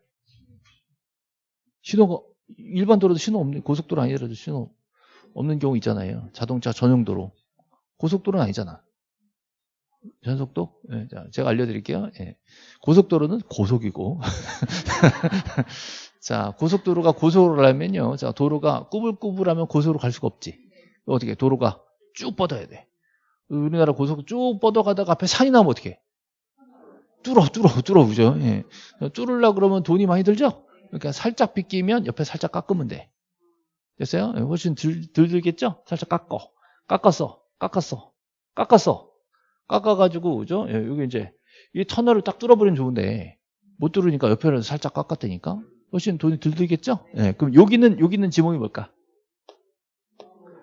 신호가 일반 도로도 신호 없는 고속도로 아니더라도 신호 없는 경우 있잖아요. 자동차 전용 도로. 고속도로는 아니잖아. 전속도? 예, 자, 제가 알려드릴게요. 예. 고속도로는 고속이고. 자, 고속도로가 고속으로라면요. 자, 도로가 꾸불꾸불하면 고속으로 갈 수가 없지. 어떻게? 도로가 쭉 뻗어야 돼. 우리나라 고속 쭉 뻗어가다가 앞에 산이 나면 어떻게? 뚫어, 뚫어, 뚫어, 그죠? 예. 뚫으려 그러면 돈이 많이 들죠? 그러니까 살짝 빗기면 옆에 살짝 깎으면 돼. 됐어요? 예, 훨씬 들, 들 들겠죠? 살짝 깎어. 깎았어. 깎았어. 깎았어. 깎아가지고, 그죠? 예, 여기 이제, 이 터널을 딱 뚫어버리면 좋은데, 못 뚫으니까 옆에는 살짝 깎았다니까? 훨씬 돈이 들 들겠죠? 예, 그럼 여기는, 여기는 지목이 뭘까?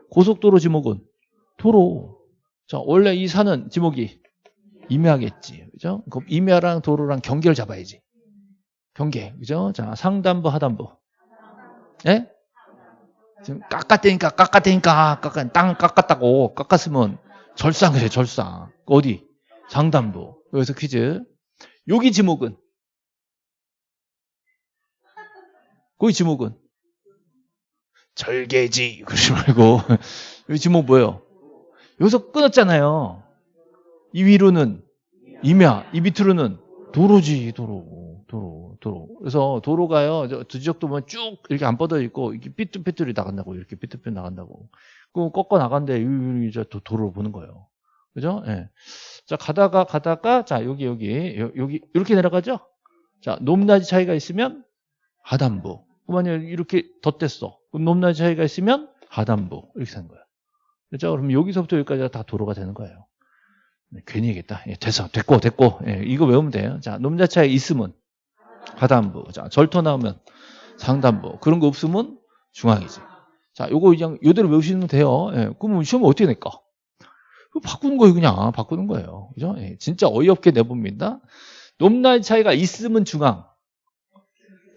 고속도로 지목은 도로. 자, 원래 이 산은 지목이 임야겠지. 그죠? 그럼 임야랑 도로랑 경계를 잡아야지. 경계. 그죠? 자, 상단부, 하단부. 예? 지금 깎았다니까, 깎았다니까, 깎았, 땅 깎았다고. 깎았으면 절상 그래, 절상. 어디? 상단부. 여기서 퀴즈. 여기 지목은? 거기 지목은? 절개지. 그러지 말고. 여기 지목 뭐예요? 여기서 끊었잖아요. 이 위로는 임야, 이 밑으로는 도로지, 도로, 도로, 도로. 그래서 도로가요, 저 뒤적도 보면 쭉 이렇게 안 뻗어 있고, 이렇게 삐뚤삐뚤이 나간다고, 이렇게 삐뚤삐뚤 나간다고. 그럼 꺾어 나간데, 이제 도로를 보는 거예요. 그죠? 예. 자, 가다가, 가다가, 자, 여기, 여기, 여기, 이렇게 내려가죠? 자, 높낮이 차이가 있으면 하단부. 그러면 이렇게 덧댔어. 그럼 높낮이 차이가 있으면 하단부. 이렇게 되는 거예요. 그죠? 그럼 여기서부터 여기까지가 다 도로가 되는 거예요. 네, 괜히 얘기했다. 예, 됐어. 됐고, 됐고. 예, 이거 외우면 돼요. 자, 놈자차에 있으면 하단부. 자, 절터 나오면 상단부. 그런 거 없으면 중앙이지. 자, 요거 그냥 요대로 외우시면 돼요. 예, 그러면 시험을 어떻게 낼까? 바꾸는 거예요, 그냥. 바꾸는 거예요. 그죠? 예, 진짜 어이없게 내봅니다. 높낮이 차이가 있으면 중앙.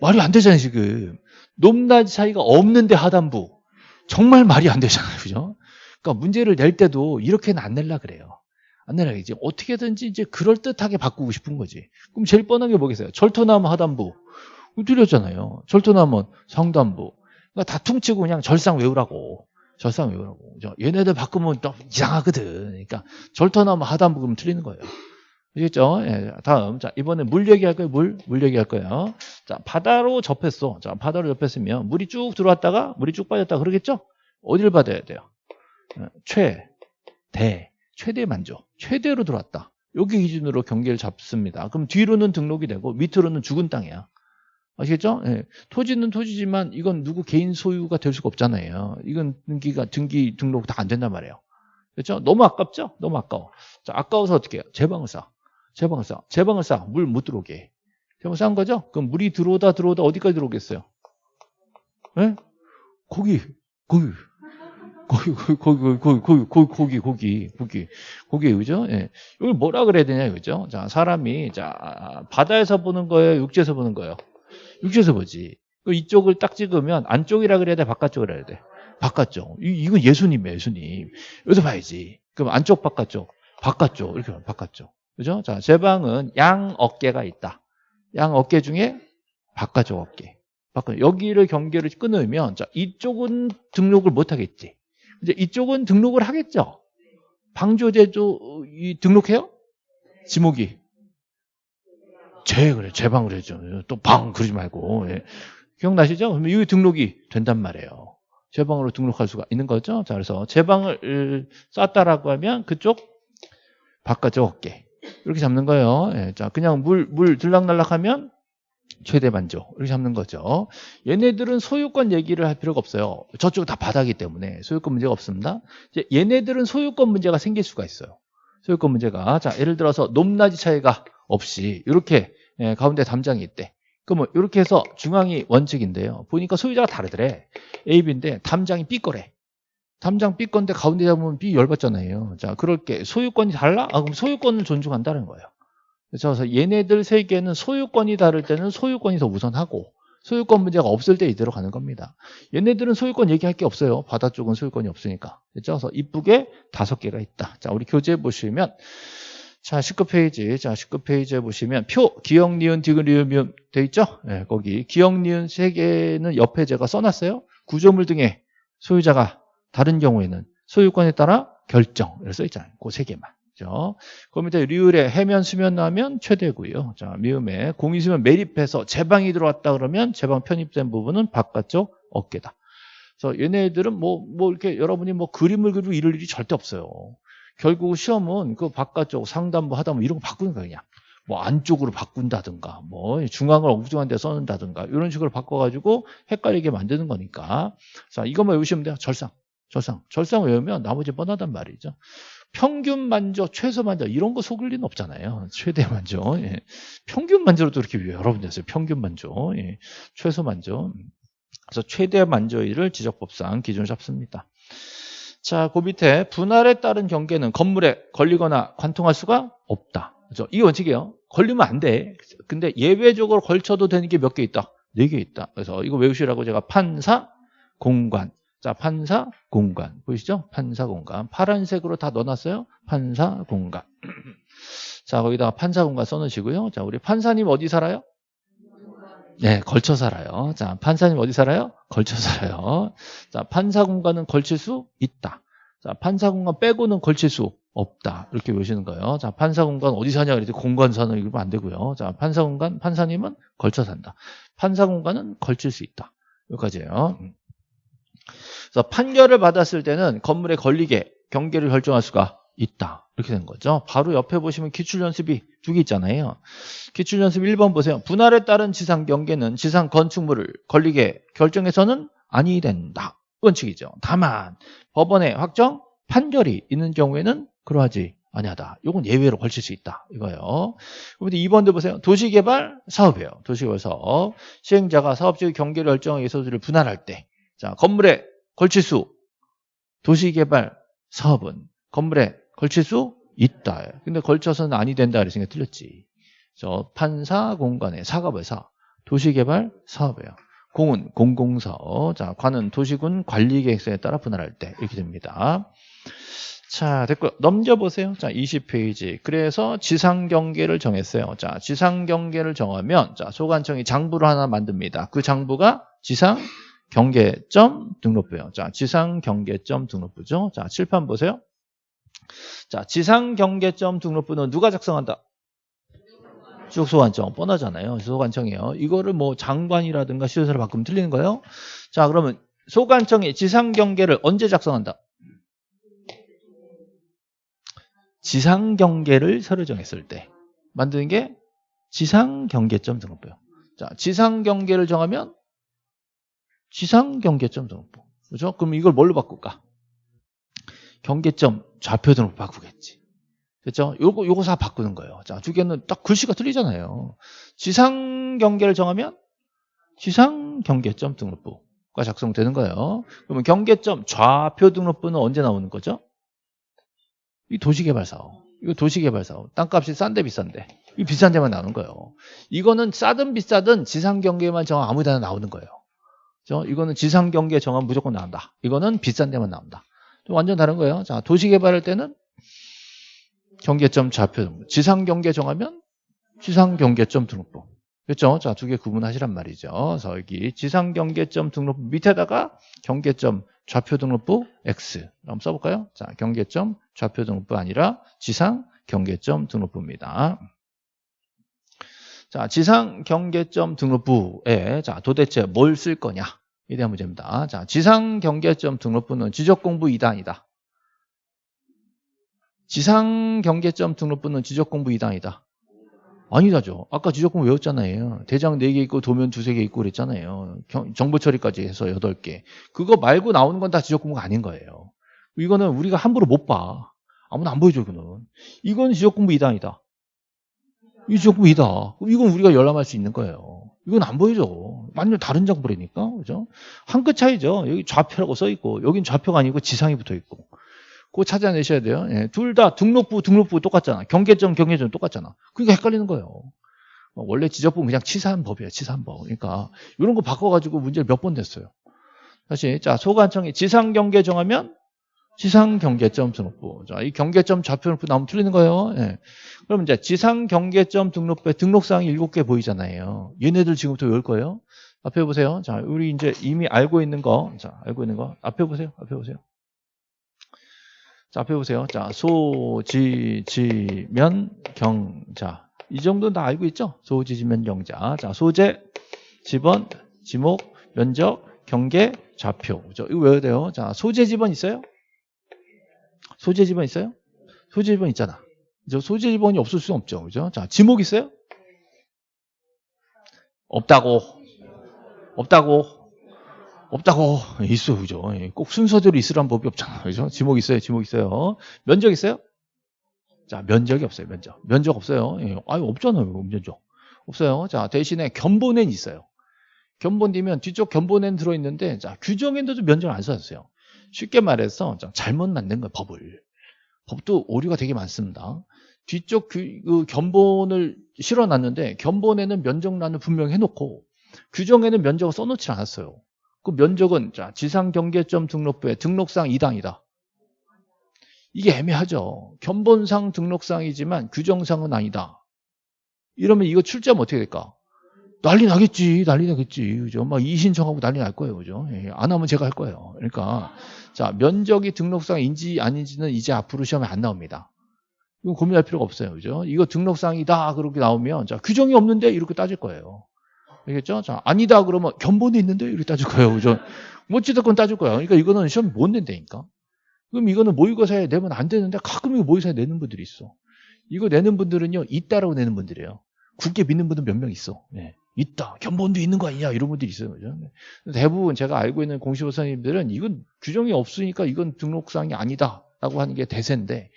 말이 안 되잖아요, 지금. 높낮이 차이가 없는데 하단부. 정말 말이 안 되잖아요, 그죠? 그러니까 문제를 낼 때도 이렇게는 안 낼라 그래요. 안 내라 이제 어떻게든지 이제 그럴 듯하게 바꾸고 싶은 거지. 그럼 제일 뻔한 게 뭐겠어요? 절토나무 하단부 틀렸잖아요. 절토나무 상단부. 그러니까 다 퉁치고 그냥 절상 외우라고. 절상 외우라고. 얘네들 바꾸면 또 이상하거든. 그러니까 절토나무 하단부 그러면 틀리는 거예요. 아시겠죠? 예, 다음. 자, 이번에 물 얘기할 거예요. 물. 물 얘기할 거예요. 자, 바다로 접했어. 자, 바다로 접했으면 물이 쭉 들어왔다가 물이 쭉 빠졌다 그러겠죠? 어디를 받아야 돼요? 어, 최, 대, 최대 만족. 최대로 들어왔다. 여기 기준으로 경계를 잡습니다. 그럼 뒤로는 등록이 되고 밑으로는 죽은 땅이야. 아시겠죠? 예. 토지는 토지지만 이건 누구 개인 소유가 될 수가 없잖아요. 이건 등기가 등기 등록 다 안 된단 말이에요. 그렇죠? 너무 아깝죠? 너무 아까워. 자, 아까워서 어떻게 해요? 제방을 쌓아. 제방을 쌓아. 제방을 쌓아. 물못 들어오게. 제방 쌓은 거죠? 그럼 물이 들어오다 들어오다 어디까지 들어오겠어요? 예? 거기, 거기. 거기, 거기, 거기, 거기, 거기, 거기, 거기, 거기, 거기, 거기, 그죠? 예. 이걸 뭐라 그래야 되냐, 그죠? 자, 사람이, 자, 바다에서 보는 거예요? 육지에서 보는 거예요? 육지에서 보지. 그 이쪽을 딱 찍으면 안쪽이라 그래야 돼? 바깥쪽이라 해야 돼? 바깥쪽. 이, 이건 예수님, 예수님. 여기서 봐야지. 그럼 안쪽, 바깥쪽. 바깥쪽. 이렇게 하면 바깥쪽. 그죠? 자, 제 방은 양 어깨가 있다. 양 어깨 중에 바깥쪽 어깨. 바깥 여기를 경계를 끊으면, 자, 이쪽은 등록을 못 하겠지. 이제 이쪽은 등록을 하겠죠. 방조제조 이 등록해요? 지목이 제 그래 제방을 해죠. 또 방 그러지 말고 예. 기억나시죠? 그러면 이 등록이 된단 말이에요. 제방으로 등록할 수가 있는 거죠. 자 그래서 제방을 쌓았다라고 하면 그쪽 바깥쪽 어깨 이렇게 잡는 거예요. 예. 자 그냥 물물 들락날락하면 최대 만족 이렇게 잡는 거죠. 얘네들은 소유권 얘기를 할 필요가 없어요. 저쪽 다 바다기 때문에 소유권 문제가 없습니다. 이제 얘네들은 소유권 문제가 생길 수가 있어요. 소유권 문제가 자 예를 들어서 높낮이 차이가 없이 이렇게 예, 가운데 담장이 있대. 그러면 이렇게 해서 중앙이 원칙인데요. 보니까 소유자가 다르더래. A, B인데 담장이 B 거래. 담장 B 건데 가운데 잡으면 B 열받잖아요. 자, 그럴 게 소유권이 달라? 아, 그럼 소유권을 존중한다는 거예요. 그래서 얘네들 세 개는 소유권이 다를 때는 소유권이 더 우선하고 소유권 문제가 없을 때 이대로 가는 겁니다. 얘네들은 소유권 얘기할 게 없어요. 바다 쪽은 소유권이 없으니까. 그래서 이쁘게 다섯 개가 있다. 자, 우리 교재 보시면 자, 19페이지. 자, 19페이지에 보시면 표, 기억, 니은, 디귿, 리을, 미음 돼 있죠? 네, 거기 기억, 니은 세 개는 옆에 제가 써놨어요. 구조물 등의 소유자가 다른 경우에는 소유권에 따라 결정. 이렇게 써 있잖아요. 그 세 개만. 그죠? 그 밑에 리을에 해면, 수면 나면 최대고요. 자, 미음에 공이수면 매립해서 제방이 들어왔다 그러면 제방 편입된 부분은 바깥쪽 어깨다. 그래서 얘네들은 뭐, 뭐 이렇게 여러분이 뭐 그림을 그리고 이럴 일이 절대 없어요. 결국 시험은 그 바깥쪽 상단부 하다뭐 이런 거 바꾸는 거야, 그냥. 뭐 안쪽으로 바꾼다든가, 뭐 중앙을 엉뚱한 데 써는다든가, 이런 식으로 바꿔가지고 헷갈리게 만드는 거니까. 자, 이것만 외우시면 돼요. 절상. 절상. 절상 외우면 나머지 뻔하단 말이죠. 평균 만조, 최소 만조 이런 거 속을 리는 없잖아요. 최대 만조. 예. 평균 만조로도 이렇게 여러분 됐어요. 평균 만조. 예. 최소 만조. 그래서 최대 만조일을 지적법상 기준을 잡습니다. 자, 그 밑에 분할에 따른 경계는 건물에 걸리거나 관통할 수가 없다. 그죠? 이 원칙이에요. 걸리면 안 돼. 근데 예외적으로 걸쳐도 되는 게 몇 개 있다? 네 개 있다. 그래서 이거 외우시라고 제가 판사, 공관. 자, 판사, 공간. 보이시죠? 판사, 공간. 파란색으로 다 넣어놨어요. 판사, 공간. 자, 거기다가 판사, 공간 써놓으시고요. 자, 우리 판사님 어디 살아요? 네, 걸쳐 살아요. 자, 판사님 어디 살아요? 걸쳐 살아요. 자, 판사 공간은 걸칠 수 있다. 자, 판사 공간 빼고는 걸칠 수 없다. 이렇게 보시는 거예요. 자, 판사 공간 어디 사냐 그랬더니 공간 사는 이러면 안 되고요. 자, 판사 공간, 판사님은 걸쳐 산다. 판사 공간은 걸칠 수 있다. 여기까지예요. 음. 그래서 판결을 받았을 때는 건물에 걸리게 경계를 결정할 수가 있다. 이렇게 된 거죠. 바로 옆에 보시면 기출연습이 두 개 있잖아요. 기출연습 1번 보세요. 분할에 따른 지상 경계는 지상 건축물을 걸리게 결정해서는 아니 된다. 원칙이죠. 다만 법원의 확정 판결이 있는 경우에는 그러하지 아니하다. 이건 예외로 걸칠 수 있다. 이거요. 그런데 2번도 보세요. 도시개발 사업이에요. 도시개발 사업. 시행자가 사업적 경계를 결정하기 를 분할할 때 자, 건물에 걸칠 수 도시개발 사업은 건물에 걸칠 수 있다. 근데 걸쳐서는 아니 된다 그랬으니까 틀렸지. 저 판사 공간에 사과벌사 도시개발 사업이에요. 공은 공공사업, 자 관은 도시군 관리계획서에 따라 분할할 때 이렇게 됩니다. 자 됐고 넘겨보세요. 자 20페이지. 그래서 지상경계를 정했어요. 자 지상경계를 정하면 자 소관청이 장부를 하나 만듭니다. 그 장부가 지상 경계점 등록부요. 자, 지상 경계점 등록부죠. 자, 칠판 보세요. 자, 지상 경계점 등록부는 누가 작성한다? 지역소관청 뻔하잖아요. 소관청이에요. 이거를 뭐 장관이라든가 시도사를 바꾸면 틀리는 거예요. 자, 그러면 소관청이 지상 경계를 언제 작성한다? 지상 경계를 서류 정했을 때 만드는 게 지상 경계점 등록부요. 자, 지상 경계를 정하면 지상 경계점 등록부. 그죠? 그럼 이걸 뭘로 바꿀까? 경계점 좌표 등록 바꾸겠지. 그렇죠? 요거 요거 다 바꾸는 거예요. 자, 두 개는 딱 글씨가 틀리잖아요. 지상 경계를 정하면 지상 경계점 등록부가 작성되는 거예요. 그러면 경계점 좌표 등록부는 언제 나오는 거죠? 이 도시개발 사업. 이거 도시개발 사업. 땅값이 싼데 비싼데. 이 비싼 데만 나오는 거예요. 이거는 싸든 비싸든 지상 경계만 정하면 아무 데나 나오는 거예요. 그죠? 이거는 지상 경계 정하면 무조건 나온다. 이거는 비싼 데만 나온다. 완전 다른 거예요. 자, 도시 개발할 때는 경계점 좌표 등록. 지상 경계 정하면 지상 경계점 등록부. 그렇죠? 자, 두 개 구분하시란 말이죠. 그래서 여기 지상 경계점 등록부 밑에다가 경계점 좌표 등록부 X. 한번 써볼까요? 자, 경계점 좌표 등록부 아니라 지상 경계점 등록부입니다. 자, 지상 경계점 등록부에 자, 도대체 뭘 쓸 거냐? 에 대한 문제입니다. 자, 지상 경계점 등록부는 지적 공부 2단이다. 지상 경계점 등록부는 지적 공부 2단이다. 아니다죠. 아까 지적 공부 외웠잖아요. 대장 4개 있고 도면 2, 3개 있고 그랬잖아요. 정보 처리까지 해서 8개. 그거 말고 나오는 건 다 지적 공부가 아닌 거예요. 이거는 우리가 함부로 못 봐. 아무나 안 보여줘, 그는. 이건 지적 공부 2단이다. 이 정부이다. 이건 우리가 열람할 수 있는 거예요. 이건 안 보이죠. 완전 다른 정보라니까. 그죠? 한 끗 차이죠. 여기 좌표라고 써 있고, 여긴 좌표가 아니고 지상이 붙어 있고. 그거 찾아내셔야 돼요. 예, 둘 다 등록부, 등록부 똑같잖아. 경계점, 경계점 똑같잖아. 그러니까 헷갈리는 거예요. 어, 원래 지적부는 그냥 치사한 법이에요. 치사한 법. 그러니까 이런 거 바꿔가지고 문제를 몇번 냈어요. 다시 자 소관청이 지상 경계 정하면 지상 경계점 등록부. 자, 이 경계점 좌표 등록부 나오면 틀리는 거예요. 예. 그럼 이제 지상 경계점 등록부에 등록사항이 7개 보이잖아요. 얘네들 지금부터 외울 거예요. 앞에 보세요. 자, 우리 이제 이미 알고 있는 거. 자, 알고 있는 거. 앞에 보세요. 앞에 보세요. 자, 앞에 보세요. 자, 소, 지, 지, 면, 경, 자. 이 정도는 다 알고 있죠? 소, 지, 지, 면, 경 자. 자, 소재, 지번, 지목, 면적, 경계, 좌표. 그죠? 이거 외워야 돼요. 자, 소재 지번 있어요? 소재 지번 있어요? 소재 지번 있잖아. 저 소재 지번이 없을 수는 없죠. 그죠? 자, 지목 있어요? 없다고. 없다고. 없다고. 있어. 그죠? 예, 꼭 순서대로 있으란 법이 없잖아. 그죠? 지목 있어요. 지목 있어요. 면적 있어요? 자, 면적이 없어요. 면적. 면적 없어요. 예, 아유, 없잖아요. 면적. 없어요. 자, 대신에 견본엔 있어요. 견본이면 뒤쪽 견본엔 들어있는데, 자, 규정에도 면적을 안 써주세요. 쉽게 말해서 자, 잘못 만든 거예요, 법을. 법도 오류가 되게 많습니다. 뒤쪽 규, 그 견본을 실어놨는데 견본에는 면적란을 분명히 해놓고 규정에는 면적을 써놓지 않았어요. 그 면적은 자 지상경계점 등록부에 등록상 2단이다. 이게 애매하죠. 견본상 등록상이지만 규정상은 아니다. 이러면 이거 출제하면 어떻게 될까? 난리 나겠지, 난리 나겠지, 그죠? 막 이신청하고 난리 날 거예요, 그죠? 예, 안 하면 제가 할 거예요. 그러니까 자 면적이 등록상인지 아닌지는 이제 앞으로 시험에 안 나옵니다. 이거 고민할 필요가 없어요, 그죠? 이거 등록상이다 그렇게 나오면 자 규정이 없는데 이렇게 따질 거예요. 알겠죠? 자 아니다 그러면 견본이 있는데 이렇게 따질 거예요, 그죠? 뭐 어찌됐건 따질 거예요. 그러니까 이거는 시험 못 낸다니까. 그럼 이거는 모의고사에 내면 안 되는데 가끔 이거 모의고사에 내는 분들이 있어. 이거 내는 분들은요 있다라고 내는 분들이에요. 굳게 믿는 분들 몇 명 있어. 네. 있다. 견본도 있는 거 아니냐 이런 분들이 있어요. 그죠? 대부분 제가 알고 있는 공시보 선생님들은 이건 규정이 없으니까 이건 등록사항이 아니다 라고 하는 게 대세인데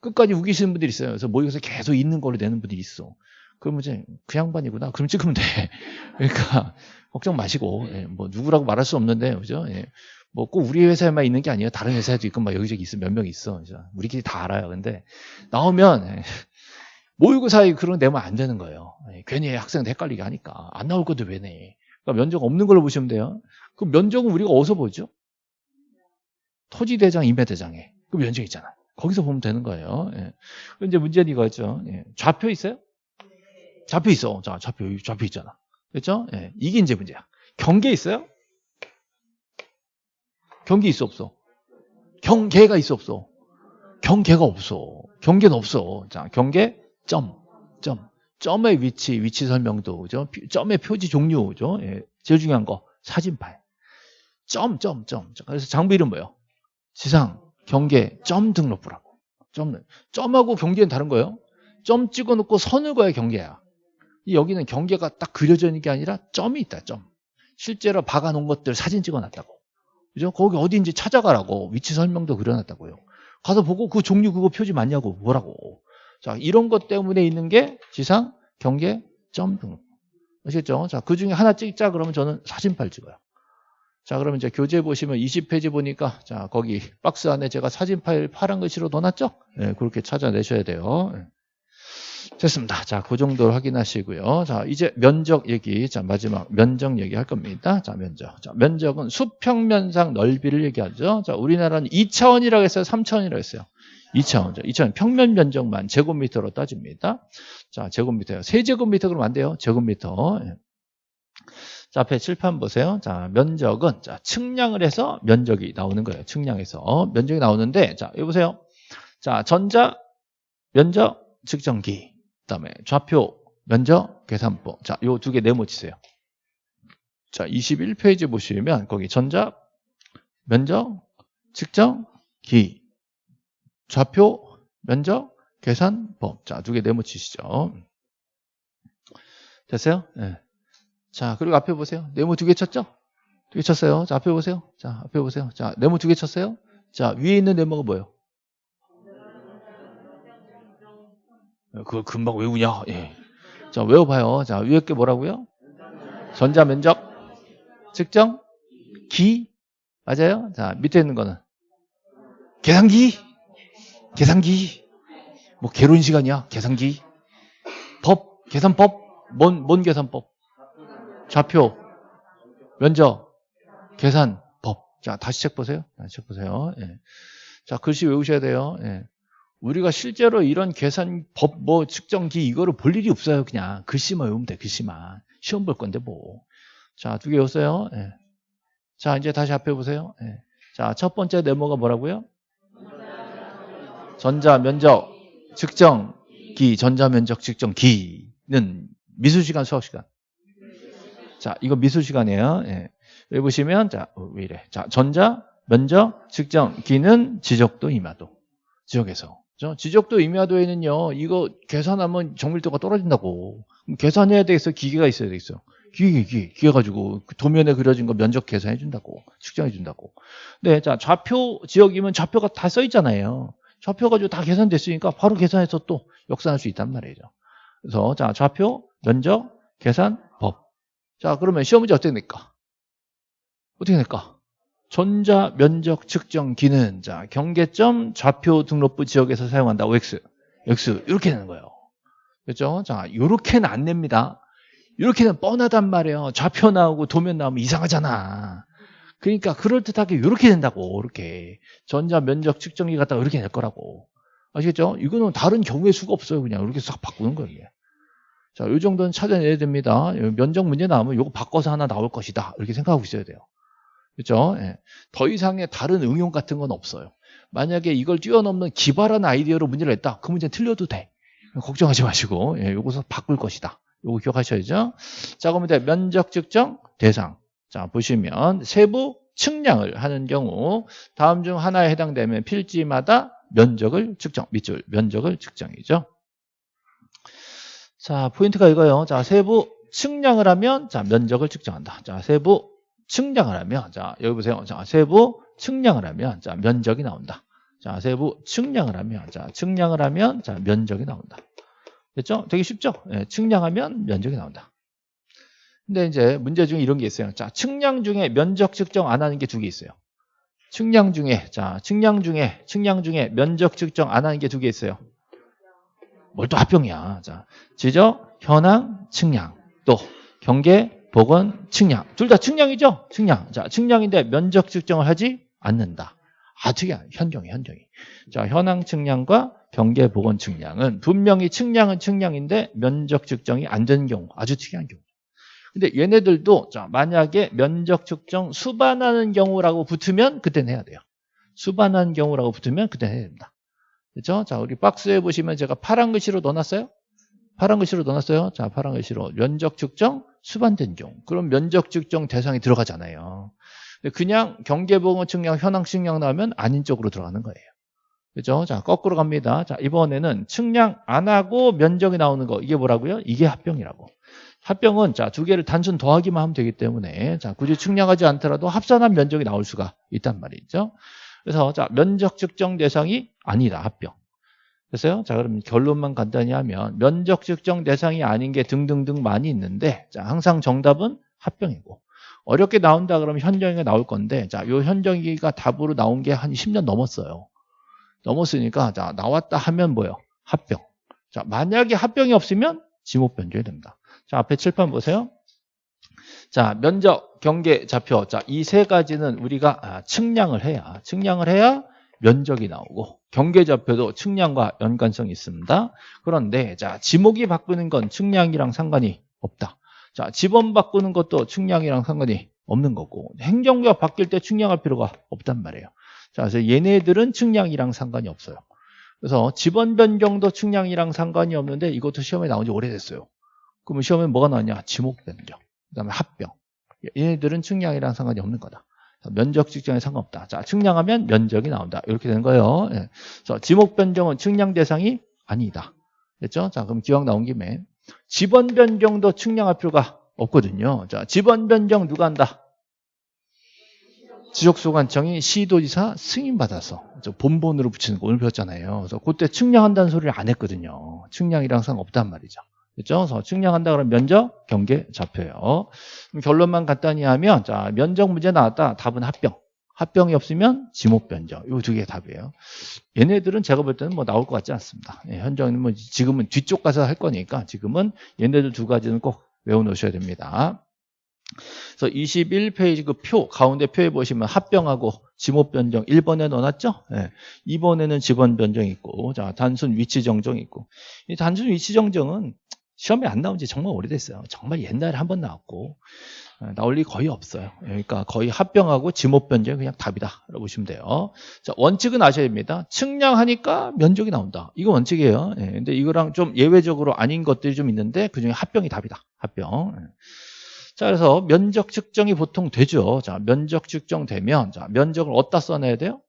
끝까지 우기시는 분들이 있어요. 그래서 모의고사 계속 있는 걸로 내는 분들이 있어. 그러면 이제 그 양반이구나. 그럼 찍으면 돼. 그러니까 걱정 마시고 예, 뭐 누구라고 말할 수 없는데 그죠? 예. 뭐꼭 우리 회사에만 있는 게 아니에요. 다른 회사에도 있고 막 여기저기 있어 몇 명 있어. 그죠? 우리끼리 다 알아요. 근데 나오면 예, 모의고사에 그런 거 내면 안 되는 거예요. 예, 괜히 학생들 헷갈리게 하니까. 안 나올 것도 왜 내? 그러니까 면적 없는 걸로 보시면 돼요. 그 면적은 우리가 어디서 보죠? 토지대장, 임야대장에. 그 면적 있잖아. 거기서 보면 되는 거예요. 예. 이제 문제는 이거죠. 예. 좌표 있어요? 좌표 있어. 자, 좌표, 좌표 있잖아. 그렇죠? 예. 이게 이제 문제야. 경계 있어요? 경계 있어, 없어? 경계가 있어, 없어? 경계가 없어. 경계는 없어. 자, 경계, 점, 점. 점의 위치, 위치 설명도, 그죠? 점의 표지 종류, 그죠? 예. 제일 중요한 거, 사진판. 점, 점, 점. 그래서 장비 이름 뭐예요? 지상, 경계, 점 등록부라고. 점, 점하고 경계는 다른 거예요. 점 찍어놓고 선을 그어야 경계야. 여기는 경계가 딱 그려져 있는 게 아니라 점이 있다, 점. 실제로 박아놓은 것들 사진 찍어놨다고. 그죠? 거기 어디인지 찾아가라고. 위치 설명도 그려놨다고요. 가서 보고 그 종류 그거 표지 맞냐고 뭐라고. 자, 이런 것 때문에 있는 게 지상, 경계, 점 등록. 아시겠죠? 자, 그 중에 하나 찍자 그러면 저는 사진팔 찍어요. 자, 그러면 이제 교재 보시면 20페이지 보니까 자, 거기 박스 안에 제가 사진 파일 파란 글씨로 넣어놨죠? 네, 그렇게 찾아내셔야 돼요. 네. 됐습니다. 자, 그 정도로 확인하시고요. 자, 이제 면적 얘기. 자, 마지막 면적 얘기 할 겁니다. 자, 면적. 자, 면적은 수평면상 넓이를 얘기하죠. 자, 우리나라는 2차원이라고 했어요? 3차원이라고 했어요? 2차원이죠. 2차원 평면 면적만 제곱미터로 따집니다. 자, 제곱미터요. 세제곱미터 그러면 안 돼요. 제곱미터. 예. 자, 앞에 칠판 보세요. 자, 면적은 자, 측량을 해서 면적이 나오는 거예요. 측량해서 면적이 나오는데 자, 여기 보세요. 자, 전자 면적 측정기. 그다음에 좌표 면적 계산법. 자, 요 두 개 네모 치세요. 자, 21페이지 보시면 거기 전자 면적 측정기. 좌표 면적 계산법. 자, 두 개 네모치시죠. 됐어요? 네. 자, 그리고 앞에 보세요. 네모 두 개 쳤죠? 두 개 쳤어요. 자, 앞에 보세요. 자, 앞에 보세요. 자, 네모 두 개 쳤어요? 자, 위에 있는 네모가 뭐예요? 그걸 금방 외우냐? 예. 자, 외워봐요. 자, 위에 게 뭐라고요? 전자 면적 측정 기 맞아요? 자, 밑에 있는 거는 계산기 계산기. 뭐 개론 시간이야. 계산기. 법, 계산법. 뭔, 뭔 계산법? 좌표, 면적, 계산 법. 자, 다시 책 보세요. 다시 책 보세요. 예. 자, 글씨 외우셔야 돼요. 예. 우리가 실제로 이런 계산 법, 뭐, 측정기, 이거를 볼 일이 없어요. 그냥. 글씨만 외우면 돼, 글씨만. 시험 볼 건데, 뭐. 자, 두 개 외웠어요. 예. 자, 이제 다시 앞에 보세요. 예. 자, 첫 번째 네모가 뭐라고요? 전자 면적 측정기, 전자 면적 측정기는 미술 시간, 수학 시간. 자, 이거 미술 시간이에요. 예. 여기 보시면 자, 어, 왜 이래? 자, 전자 면적 측정기는 지적도 임야도. 지역에서. 지적도 임야도에는요, 이거 계산하면 정밀도가 떨어진다고. 계산해야 되겠어? 기계가 있어야 되겠어. 기계, 기계, 기계 가지고 그 도면에 그려진 거 면적 계산해 준다고. 측정해 준다고. 네, 자, 좌표 지역이면 좌표가 다 써 있잖아요. 좌표 가지고 다 계산됐으니까 바로 계산해서 또 역산할 수 있단 말이죠. 그래서 자, 좌표, 면적, 계산, 법. 자, 그러면 시험 문제 어떻게 낼까? 어떻게 낼까? 전자 면적 측정기는 자, 경계점 좌표 등록부 지역에서 사용한다. OX. X. 이렇게 되는 거예요. 그렇죠? 자, 이렇게는 안 냅니다. 이렇게는 뻔하단 말이에요. 좌표 나오고 도면 나오면 이상하잖아. 그러니까 그럴듯하게 이렇게 된다고. 이렇게. 전자 면적 측정기 갖다가 이렇게 낼 거라고. 아시겠죠? 이거는 다른 경우의 수가 없어요. 그냥 이렇게 싹 바꾸는 거예요. 자, 이 정도는 찾아내야 됩니다. 면적 문제 나오면 이거 바꿔서 하나 나올 것이다. 이렇게 생각하고 있어야 돼요. 그렇죠? 예. 더 이상의 다른 응용 같은 건 없어요. 만약에 이걸 뛰어넘는 기발한 아이디어로 문제를 냈다. 그 문제는 틀려도 돼. 걱정하지 마시고 예, 요것을 바꿀 것이다. 요거 기억하셔야죠. 자, 그러면 이제 면적 측정 대상. 자, 보시면 세부 측량을 하는 경우 다음 중 하나에 해당되면 필지마다 면적을 측정, 밑줄 면적을 측정이죠. 자, 포인트가 이거예요. 자, 세부 측량을 하면 자, 면적을 측정한다. 자, 세부 측량을 하면 자, 여기 보세요. 자, 세부 측량을 하면 자, 면적이 나온다. 자, 세부 측량을 하면 자, 측량을 하면 자, 면적이 나온다. 됐죠? 되게 쉽죠? 예, 측량하면 면적이 나온다. 근데 이제 문제 중에 이런 게 있어요. 자, 측량 중에 면적 측정 안 하는 게 두 개 있어요. 측량 중에 자, 측량 중에 측량 중에 면적 측정 안 하는 게 두 개 있어요. 뭘 또 합병이야. 자, 지적, 현황, 측량. 또 경계, 보건, 측량. 둘 다 측량이죠? 측량. 자, 측량인데 면적 측정을 하지 않는다. 아, 특이한 현경이 현경이. 자, 현황 측량과 경계 보건 측량은 분명히 측량은 측량인데 면적 측정이 안 되는 경우 아주 특이한 경우. 근데 얘네들도 자 만약에 면적 측정 수반하는 경우라고 붙으면 그때는 해야 돼요. 수반하는 경우라고 붙으면 그때는 해야 됩니다. 그렇죠? 자 우리 박스에 보시면 제가 파란 글씨로 넣어놨어요. 파란 글씨로 넣어놨어요. 자 파란 글씨로 면적 측정 수반된 경우. 그럼 면적 측정 대상이 들어가잖아요. 그냥 경계보건 측량, 현황 측량 나오면 아닌 쪽으로 들어가는 거예요. 그죠? 자, 거꾸로 갑니다. 자, 이번에는 측량 안 하고 면적이 나오는 거. 이게 뭐라고요? 이게 합병이라고. 합병은 자, 두 개를 단순 더하기만 하면 되기 때문에 자, 굳이 측량하지 않더라도 합산한 면적이 나올 수가 있단 말이죠. 그래서 자, 면적 측정 대상이 아니다. 합병. 됐어요? 자, 그럼 결론만 간단히 하면 면적 측정 대상이 아닌 게 등등등 많이 있는데 자, 항상 정답은 합병이고 어렵게 나온다 그러면 현정이가 나올 건데 자, 요 현정이가 답으로 나온 게 한 10년 넘었어요. 넘었으니까 자 나왔다 하면 뭐예요? 합병. 자 만약에 합병이 없으면 지목 변조해야 됩니다. 자 앞에 칠판 보세요. 자 면적, 경계, 좌표. 자 이 세 가지는 우리가 아, 측량을 해야 측량을 해야 면적이 나오고 경계 좌표도 측량과 연관성이 있습니다. 그런데 자 지목이 바꾸는 건 측량이랑 상관이 없다. 자 지번 바꾸는 것도 측량이랑 상관이 없는 거고 행정구역 바뀔 때 측량할 필요가 없단 말이에요. 자, 그래서 얘네들은 측량이랑 상관이 없어요. 그래서 지번 변경도 측량이랑 상관이 없는데 이것도 시험에 나온 지 오래됐어요. 그러면 시험에 뭐가 나왔냐? 지목 변경. 그 다음에 합병. 얘네들은 측량이랑 상관이 없는 거다. 면적 측정에 상관없다. 자, 측량하면 면적이 나온다. 이렇게 되는 거예요. 예. 그래서 지목 변경은 측량 대상이 아니다. 됐죠? 자, 그럼 기왕 나온 김에 지번 변경도 측량할 필요가 없거든요. 자, 지번 변경 누가 한다? 지적소관청이 시도지사 승인받아서 본본으로 붙이는 거 오늘 배웠잖아요. 그래서 그때 측량한다는 소리를 안 했거든요. 측량이랑 상관없단 말이죠. 그렇죠? 그래서 측량한다 그러면 면적, 경계 잡혀요. 결론만 간단히 하면 자 면적 문제 나왔다. 답은 합병. 합병이 없으면 지목 변정. 요두개 답이에요. 얘네들은 제가 볼 때는 뭐 나올 것 같지 않습니다. 예, 현정은 뭐 지금은 뒤쪽 가서 할 거니까 지금은 얘네들 두 가지는 꼭 외워 놓으셔야 됩니다. 그래서 21페이지 그 표, 가운데 표에 보시면 합병하고 지목 변정 1번에 넣어놨죠? 예. 2번에는 직원 변정 있고, 자, 단순 위치 정정 있고. 이 단순 위치 정정은 시험에 안 나온 지 정말 오래됐어요. 정말 옛날에 한 번 나왔고, 예, 나올 리 거의 없어요. 그러니까 거의 합병하고 지목 변정이 그냥 답이다. 라고 보시면 돼요. 자, 원칙은 아셔야 됩니다. 측량하니까 면적이 나온다. 이거 원칙이에요. 예, 근데 이거랑 좀 예외적으로 아닌 것들이 좀 있는데 그 중에 합병이 답이다. 합병. 예. 자, 그래서 면적 측정이 보통 되죠. 자, 면적 측정되면, 자, 면적을 어디다 써내야 돼요?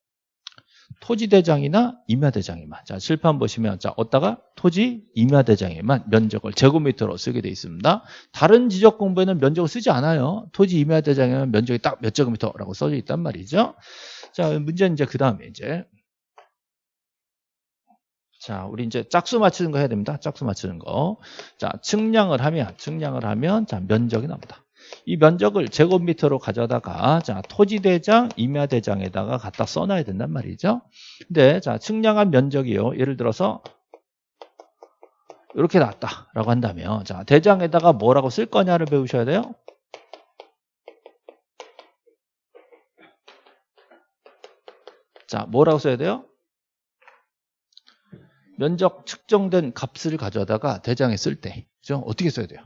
토지대장이나 임야대장에만. 자, 칠판 보시면, 자, 어디다가 토지, 임야대장에만 면적을 제곱미터로 쓰게 돼 있습니다. 다른 지적 공부에는 면적을 쓰지 않아요. 토지, 임야대장에만 면적이 딱 몇 제곱미터라고 써져 있단 말이죠. 자, 문제는 이제 그 다음에 이제. 자, 우리 이제 짝수 맞추는 거 해야 됩니다. 짝수 맞추는 거. 자, 측량을 하면, 측량을 하면, 자, 면적이 나옵니다. 이 면적을 제곱미터로 가져다가, 자, 토지대장, 임야대장에다가 갖다 써놔야 된단 말이죠. 근데, 자, 측량한 면적이요. 예를 들어서, 이렇게 나왔다라고 한다면, 자, 대장에다가 뭐라고 쓸 거냐를 배우셔야 돼요. 자, 뭐라고 써야 돼요? 면적 측정된 값을 가져다가 대장에 쓸 때, 그죠? 어떻게 써야 돼요?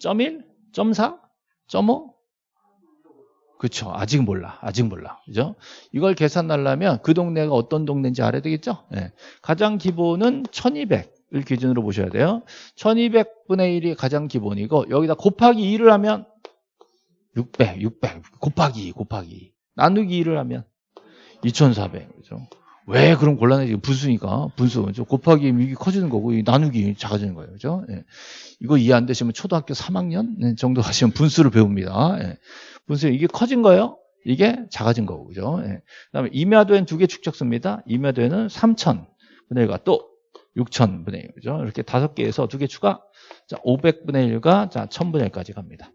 점 1, 점 4, 점 5? 그렇죠. 아직 몰라. 아직 몰라. 그죠? 이걸 계산하려면 그 동네가 어떤 동네인지 알아야 되겠죠? 네. 가장 기본은 1200을 기준으로 보셔야 돼요. 1200분의 1이 가장 기본이고 여기다 곱하기 2를 하면 600, 600 곱하기 2, 곱하기 2. 나누기 2를 하면 2400. 그죠? 왜 그럼 곤란해지? 분수니까 분수 곱하기 이게 커지는 거고 나누기 작아지는 거예요, 그죠? 예. 이거 이해 안 되시면 초등학교 3학년 정도 가시면 분수를 배웁니다. 예. 분수 이게 커진 거예요? 이게 작아진 거고, 그죠? 예. 그다음에 임야도엔 두 개 축적수입니다. 임야도에는 3천 분의 1과 또 6천 분의 1, 그죠? 이렇게 다섯 개에서 두 개 추가, 자 500분의 1과 자 1000분의 1까지 갑니다.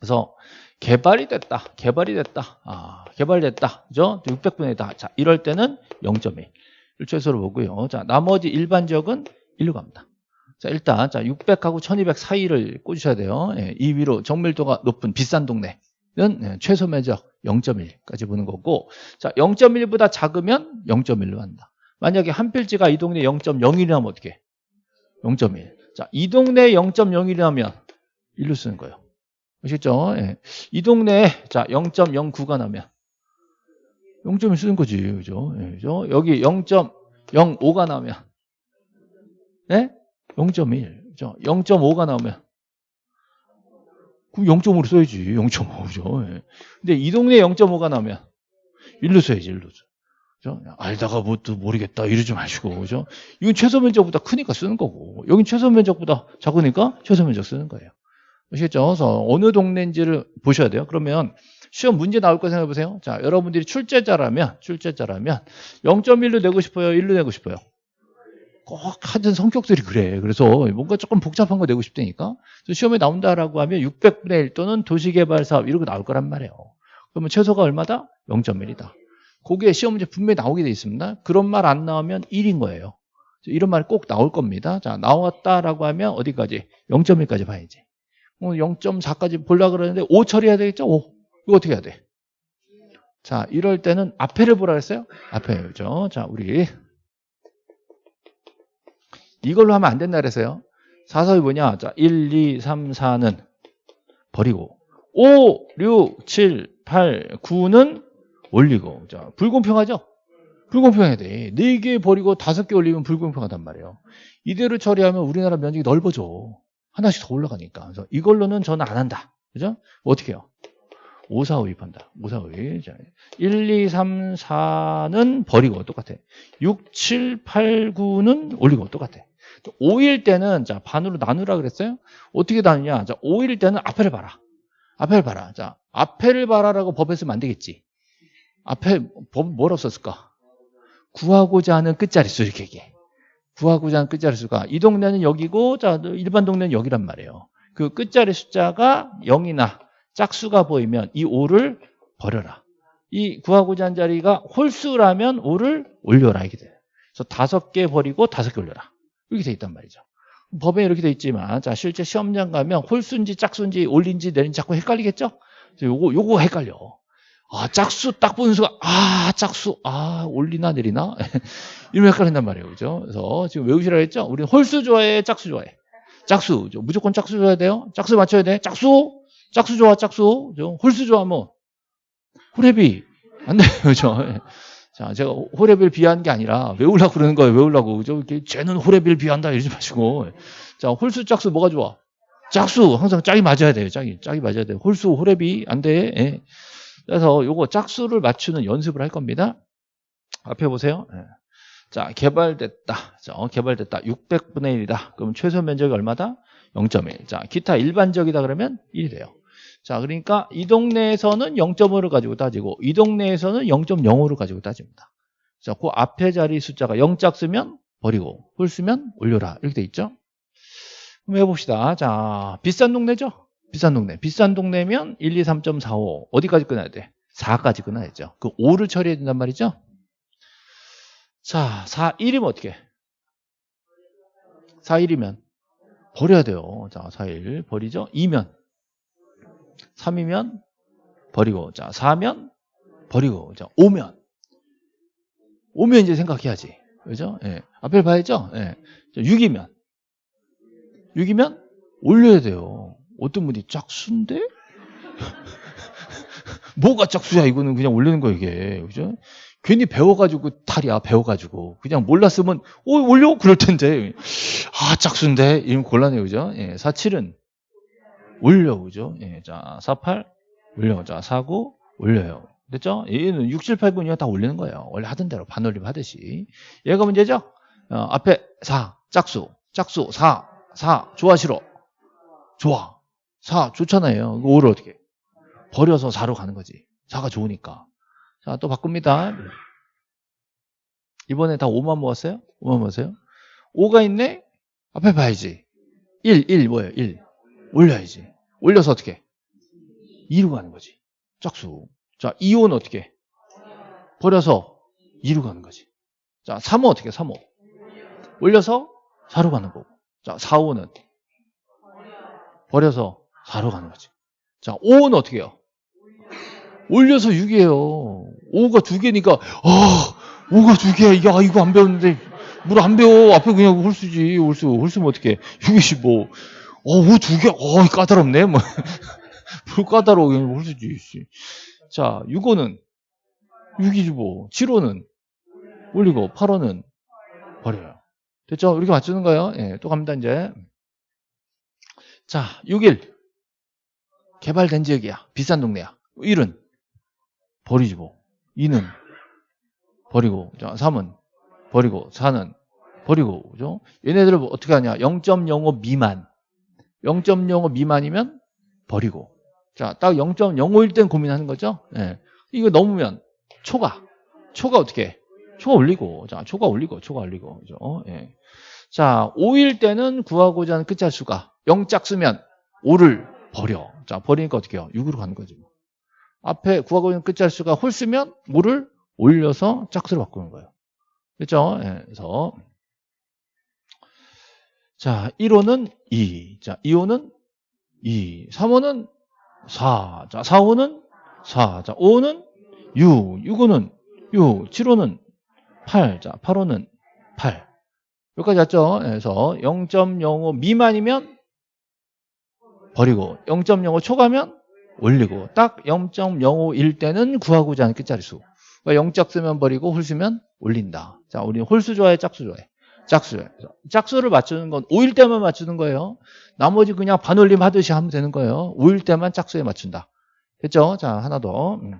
그래서 개발이 됐다. 개발이 됐다. 아, 개발됐다. 그죠? 600분의 다. 자, 이럴 때는 0.1. 최소로 보고요. 자, 나머지 일반적은 1로 갑니다. 자, 일단, 자, 600하고 1200 사이를 꽂으셔야 돼요. 예, 이 위로 정밀도가 높은 비싼 동네는 예, 최소 면적 0.1까지 보는 거고, 자, 0.1보다 작으면 0.1로 한다. 만약에 한 필지가 이 동네 0.01이라면 어떻게? 0.1. 자, 이 동네 0.01이라면 1로 쓰는 거예요. 아시겠죠? 예. 이 동네에 자 0.09가 나면 0.1 쓰는 거지, 그죠? 예, 그죠? 여기 0.05가 나면 네? 0.1, 그죠? 0.5가 나오면 그 0.5로 써야지, 0.5, 그죠? 예. 근데 이 동네에 0.5가 나오면 1로 써야지, 1로 써. 그죠? 알다가 뭐또 모르겠다 이러지 마시고 그죠? 이건 최소 면적보다 크니까 쓰는 거고 여긴 최소 면적보다 작으니까 최소 면적 쓰는 거예요. 아시겠죠? 그래서 어느 동네인지를 보셔야 돼요. 그러면 시험 문제 나올 거 생각해 보세요. 자, 여러분들이 출제자라면, 출제자라면 0.1로 내고 싶어요? 1로 내고 싶어요? 꼭 하던 성격들이 그래. 그래서 뭔가 조금 복잡한 거 내고 싶다니까. 시험에 나온다라고 하면 600분의 1 또는 도시개발 사업 거 나올 거란 말이에요. 그러면 최소가 얼마다? 0.1이다. 거기에 시험 문제 분명히 나오게 돼 있습니다. 그런 말 안 나오면 1인 거예요. 이런 말꼭 나올 겁니다. 자, 나왔다라고 하면 어디까지? 0.1까지 봐야지. 0.4까지 보려고 그러는데 5 처리해야 되겠죠? 5. 이거 어떻게 해야 돼? 자, 이럴 때는 앞에를 보라 그랬어요? 앞에, 그죠? 자, 우리 이걸로 하면 안 된다 그랬어요. 사서이 뭐냐? 자, 1, 2, 3, 4는 버리고 5, 6, 7, 8, 9는 올리고 자, 불공평하죠? 불공평해야 돼. 4개 버리고 5개 올리면 불공평하단 말이에요. 이대로 처리하면 우리나라 면적이 넓어져. 하나씩 더 올라가니까. 그래서 이걸로는 저는 안 한다. 그죠? 어떻게 해요? 5, 4, 5 입한다. 5, 4, 5. 1, 2, 3, 4는 버리고 똑같아. 6, 7, 8, 9는 올리고 똑같아. 5일 때는 자 반으로 나누라 그랬어요. 어떻게 나누냐? 자 5일 때는 앞에를 봐라. 앞에를 봐라. 자 앞에를 봐라라고 법에 쓰면 안 되겠지. 앞에 법 뭐라고 썼을까? 구하고자 하는 끝자리 수 이렇게 얘기해. 하는 끝자리 수가 이 동네는 여기고 자 일반 동네는 여기란 말이에요. 그 끝자리 숫자가 0이나 짝수가 보이면 이 5를 버려라. 이 구하고자 한 자리가 홀수라면 5를 올려라 이게 돼요. 그래서 다섯 개 버리고 다섯 개 올려라. 이렇게 돼 있단 말이죠. 법에 이렇게 돼 있지만 자 실제 시험장 가면 홀수인지 짝수인지 올린지 내린지 자꾸 헷갈리겠죠? 요거 요거 헷갈려. 아 짝수 딱 보는 수가 아 짝수 아 올리나 내리나 이러면 헷갈린단 말이에요, 그죠? 그래서 지금 외우시라 했죠? 우리 홀수 좋아해, 짝수 좋아해. 짝수 무조건 짝수 줘야 돼요. 짝수 맞춰야 돼. 짝수 짝수 좋아, 짝수 홀수 좋아하면 호랩이 안 돼요, 그죠? 자, 제가 호랩을 비하는 게 아니라 외우려고 그러는 거예요. 외우려고. 그죠? 쟤는 호랩을 비한다 이러지 마시고. 자, 홀수 짝수 뭐가 좋아? 짝수 항상 짝이 맞아야 돼요. 짝이 짝이 맞아야 돼요. 홀수 호랩이 안 돼. 예. 그래서 요거 짝수를 맞추는 연습을 할 겁니다. 앞에 보세요. 예. 자, 개발됐다. 자, 어, 개발됐다. 600분의 1이다. 그럼 최소 면적이 얼마다? 0.1. 자, 기타 일반적이다 그러면 1이 돼요. 자, 그러니까 이 동네에서는 0.5를 가지고 따지고 이 동네에서는 0.05를 가지고 따집니다. 자, 그 앞에 자리 숫자가 0짝 쓰면 버리고 홀 쓰면 올려라. 이렇게 돼 있죠? 그럼 해봅시다. 자, 비싼 동네죠? 비싼 동네. 비싼 동네면 1, 2, 3.45. 어디까지 끊어야 돼? 4까지 끊어야죠. 그 5를 처리해야 된단 말이죠? 자, 4, 1이면 어떻게? 4, 1이면 버려야 돼요. 자, 4, 1 버리죠? 2면 3이면 버리고 자 4면 버리고 자 5면 5면 이제 생각해야지 그죠? 예. 앞에 봐야죠 예. 6이면 6이면 올려야 돼요 어떤 분이 짝수인데? 뭐가 짝수야 이거는 그냥 올리는 거 이게 그죠? 괜히 배워가지고 탈이야 배워가지고 그냥 몰랐으면 오 올려 그럴 텐데 아 짝수인데 이러면 곤란해요 그죠? 예. 4, 7은 올려 그죠? 예, 자 48 올려 자 49 올려요 됐죠? 얘는 6, 7, 8, 9, 2다 올리는 거예요 원래 하던 대로 반올림 하듯이 얘가 문제죠? 어, 앞에 4 짝수 짝수 4 4 좋아 싫어 좋아 4 좋잖아요 5를 어떻게 버려서 4로 가는 거지 4가 좋으니까 자 또 바꿉니다 이번에 다 5만 모았어요? 5만 모았어요? 5가 있네? 앞에 봐야지 1, 1 뭐예요? 1 올려야지. 올려서 어떻게? 2로 가는 거지. 짝수. 자, 2호는 어떻게? 버려서 2로 가는 거지. 자, 3호 어떻게? 3호. 올려서 4로 가는 거고. 자, 4호는 버려서 4로 가는 거지. 자, 5호는 어떻게 해요? 올려서 6이에요. 5가 두 개니까, 아, 5가 두 개야. 이게, 아, 이거 안 배웠는데, 물 안 배워. 앞에 그냥 홀수지. 홀수. 홀수면 어떻게. 6이지 뭐. 어, 우두 개, 어, 까다롭네. 뭐. 뭘 까다로워. 그냥 홀수지. 자, 6호는 6이지 뭐. 7호는 올리고, 8호는 버려요. 됐죠? 이렇게 맞추는 거예요. 예, 또 갑니다, 이제. 자, 6일. 개발된 지역이야. 비싼 동네야. 1은 버리지 뭐. 2는 버리고. 자, 3은 버리고. 4는 버리고. 그죠? 얘네들을 어떻게 하냐. 0.05 미만. 0.05 미만이면 버리고. 자, 딱 0.05일 땐 고민하는 거죠. 예. 이거 넘으면 초과. 초과 어떻게 해? 초과 올리고. 자, 초과 올리고, 초과 올리고. 그죠? 예. 자, 5일 때는 구하고자 하는 끝자 수가 0짝 쓰면 5를 버려. 자, 버리니까 어떻게 해요? 6으로 가는 거지. 뭐. 앞에 구하고자 하는 끝자수가 홀 쓰면 5를 올려서 짝수로 바꾸는 거예요. 그렇죠? 예. 그래서 자, 1호는 2. 자, 2호는 2. 3호는 4. 자, 4호는 4. 자, 5호는 6. 6호는 6. 7호는 8. 자, 8호는 8. 여기까지 왔죠? 그래서 0.05 미만이면 버리고 0.05 초과면 올리고 딱 0.05일 때는 구하고자 하는 끝자리수. 그러니까 0짝 쓰면 버리고 홀 쓰면 올린다. 자, 우리는 홀수 좋아해, 짝수 좋아해? 짝수. 짝수를 맞추는 건 5일 때만 맞추는 거예요. 나머지 그냥 반올림 하듯이 하면 되는 거예요. 5일 때만 짝수에 맞춘다. 됐죠? 자, 하나 더. 음.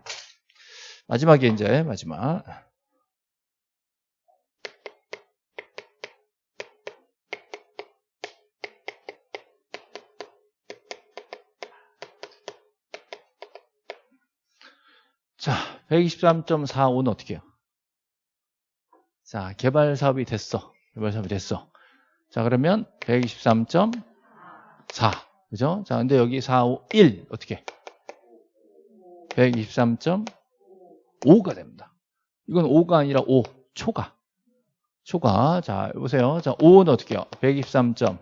마지막에 이제 마지막. 자, 123.45는 어떻게 해요? 자, 개발 사업이 됐어. 개발 사업이 됐어. 자, 그러면 123.4. 그죠? 자, 근데 여기 4, 5, 1. 어떻게? 123.5. 5가 됩니다. 이건 5가 아니라 5, 초가. 초가. 자, 보세요. 자, 5는 어떻게 해요? 123점.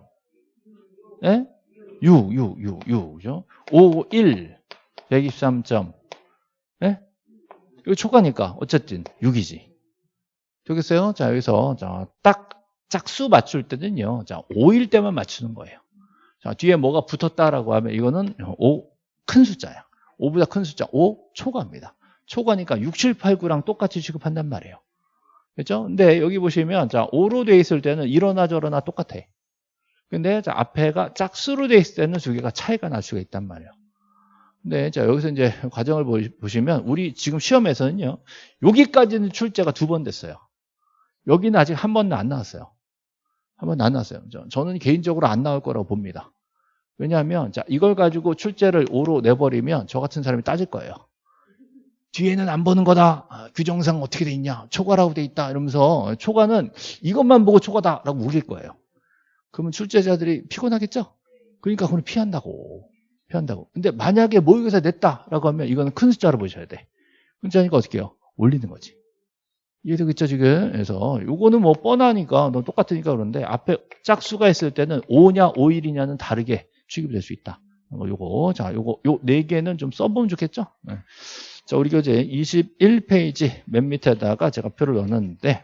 예? 6, 6, 6, 6. 그죠? 5, 1, 123점. 예? 이거 초가니까 어쨌든 6이지. 되겠어요? 자, 여기서 자, 딱 짝수 맞출 때는요. 자, 5일 때만 맞추는 거예요. 자, 뒤에 뭐가 붙었다라고 하면 이거는 5 큰 숫자야. 5보다 큰 숫자 5 초과입니다. 초과니까 6, 7, 8, 9랑 똑같이 취급한단 말이에요. 그렇죠? 근데 여기 보시면 자, 5로 돼 있을 때는 이러나 저러나 똑같아. 근데 자, 앞에가 짝수로 돼 있을 때는 두 개가 차이가 날 수가 있단 말이에요. 근데 자, 여기서 이제 과정을 보시면 우리 지금 시험에서는요. 여기까지는 출제가 두 번 됐어요. 여기는 아직 한 번도 안 나왔어요. 한 번도 안 나왔어요. 저는 개인적으로 안 나올 거라고 봅니다. 왜냐하면 자 이걸 가지고 출제를 5로 내버리면 저 같은 사람이 따질 거예요. 뒤에는 안 보는 거다. 아, 규정상 어떻게 돼 있냐. 초과라고 돼 있다. 이러면서 초과는 이것만 보고 초과다라고 우길 거예요. 그러면 출제자들이 피곤하겠죠? 그러니까 그건 피한다고. 피한다고. 근데 만약에 모의고사 냈다라고 하면 이거는 큰 숫자로 보셔야 돼. 큰 숫자니까 어떻게 해요? 올리는 거지. 이해되겠죠, 지금? 그래서 요거는 뭐 뻔하니까 너 똑같으니까 그런데 앞에 짝수가 있을 때는 5냐 5일이냐는 다르게 취급이 될 수 있다. 요거 자 요거 요 네 개는 좀 써보면 좋겠죠. 네. 자 우리 교재 21페이지 맨 밑에다가 제가 표를 넣었는데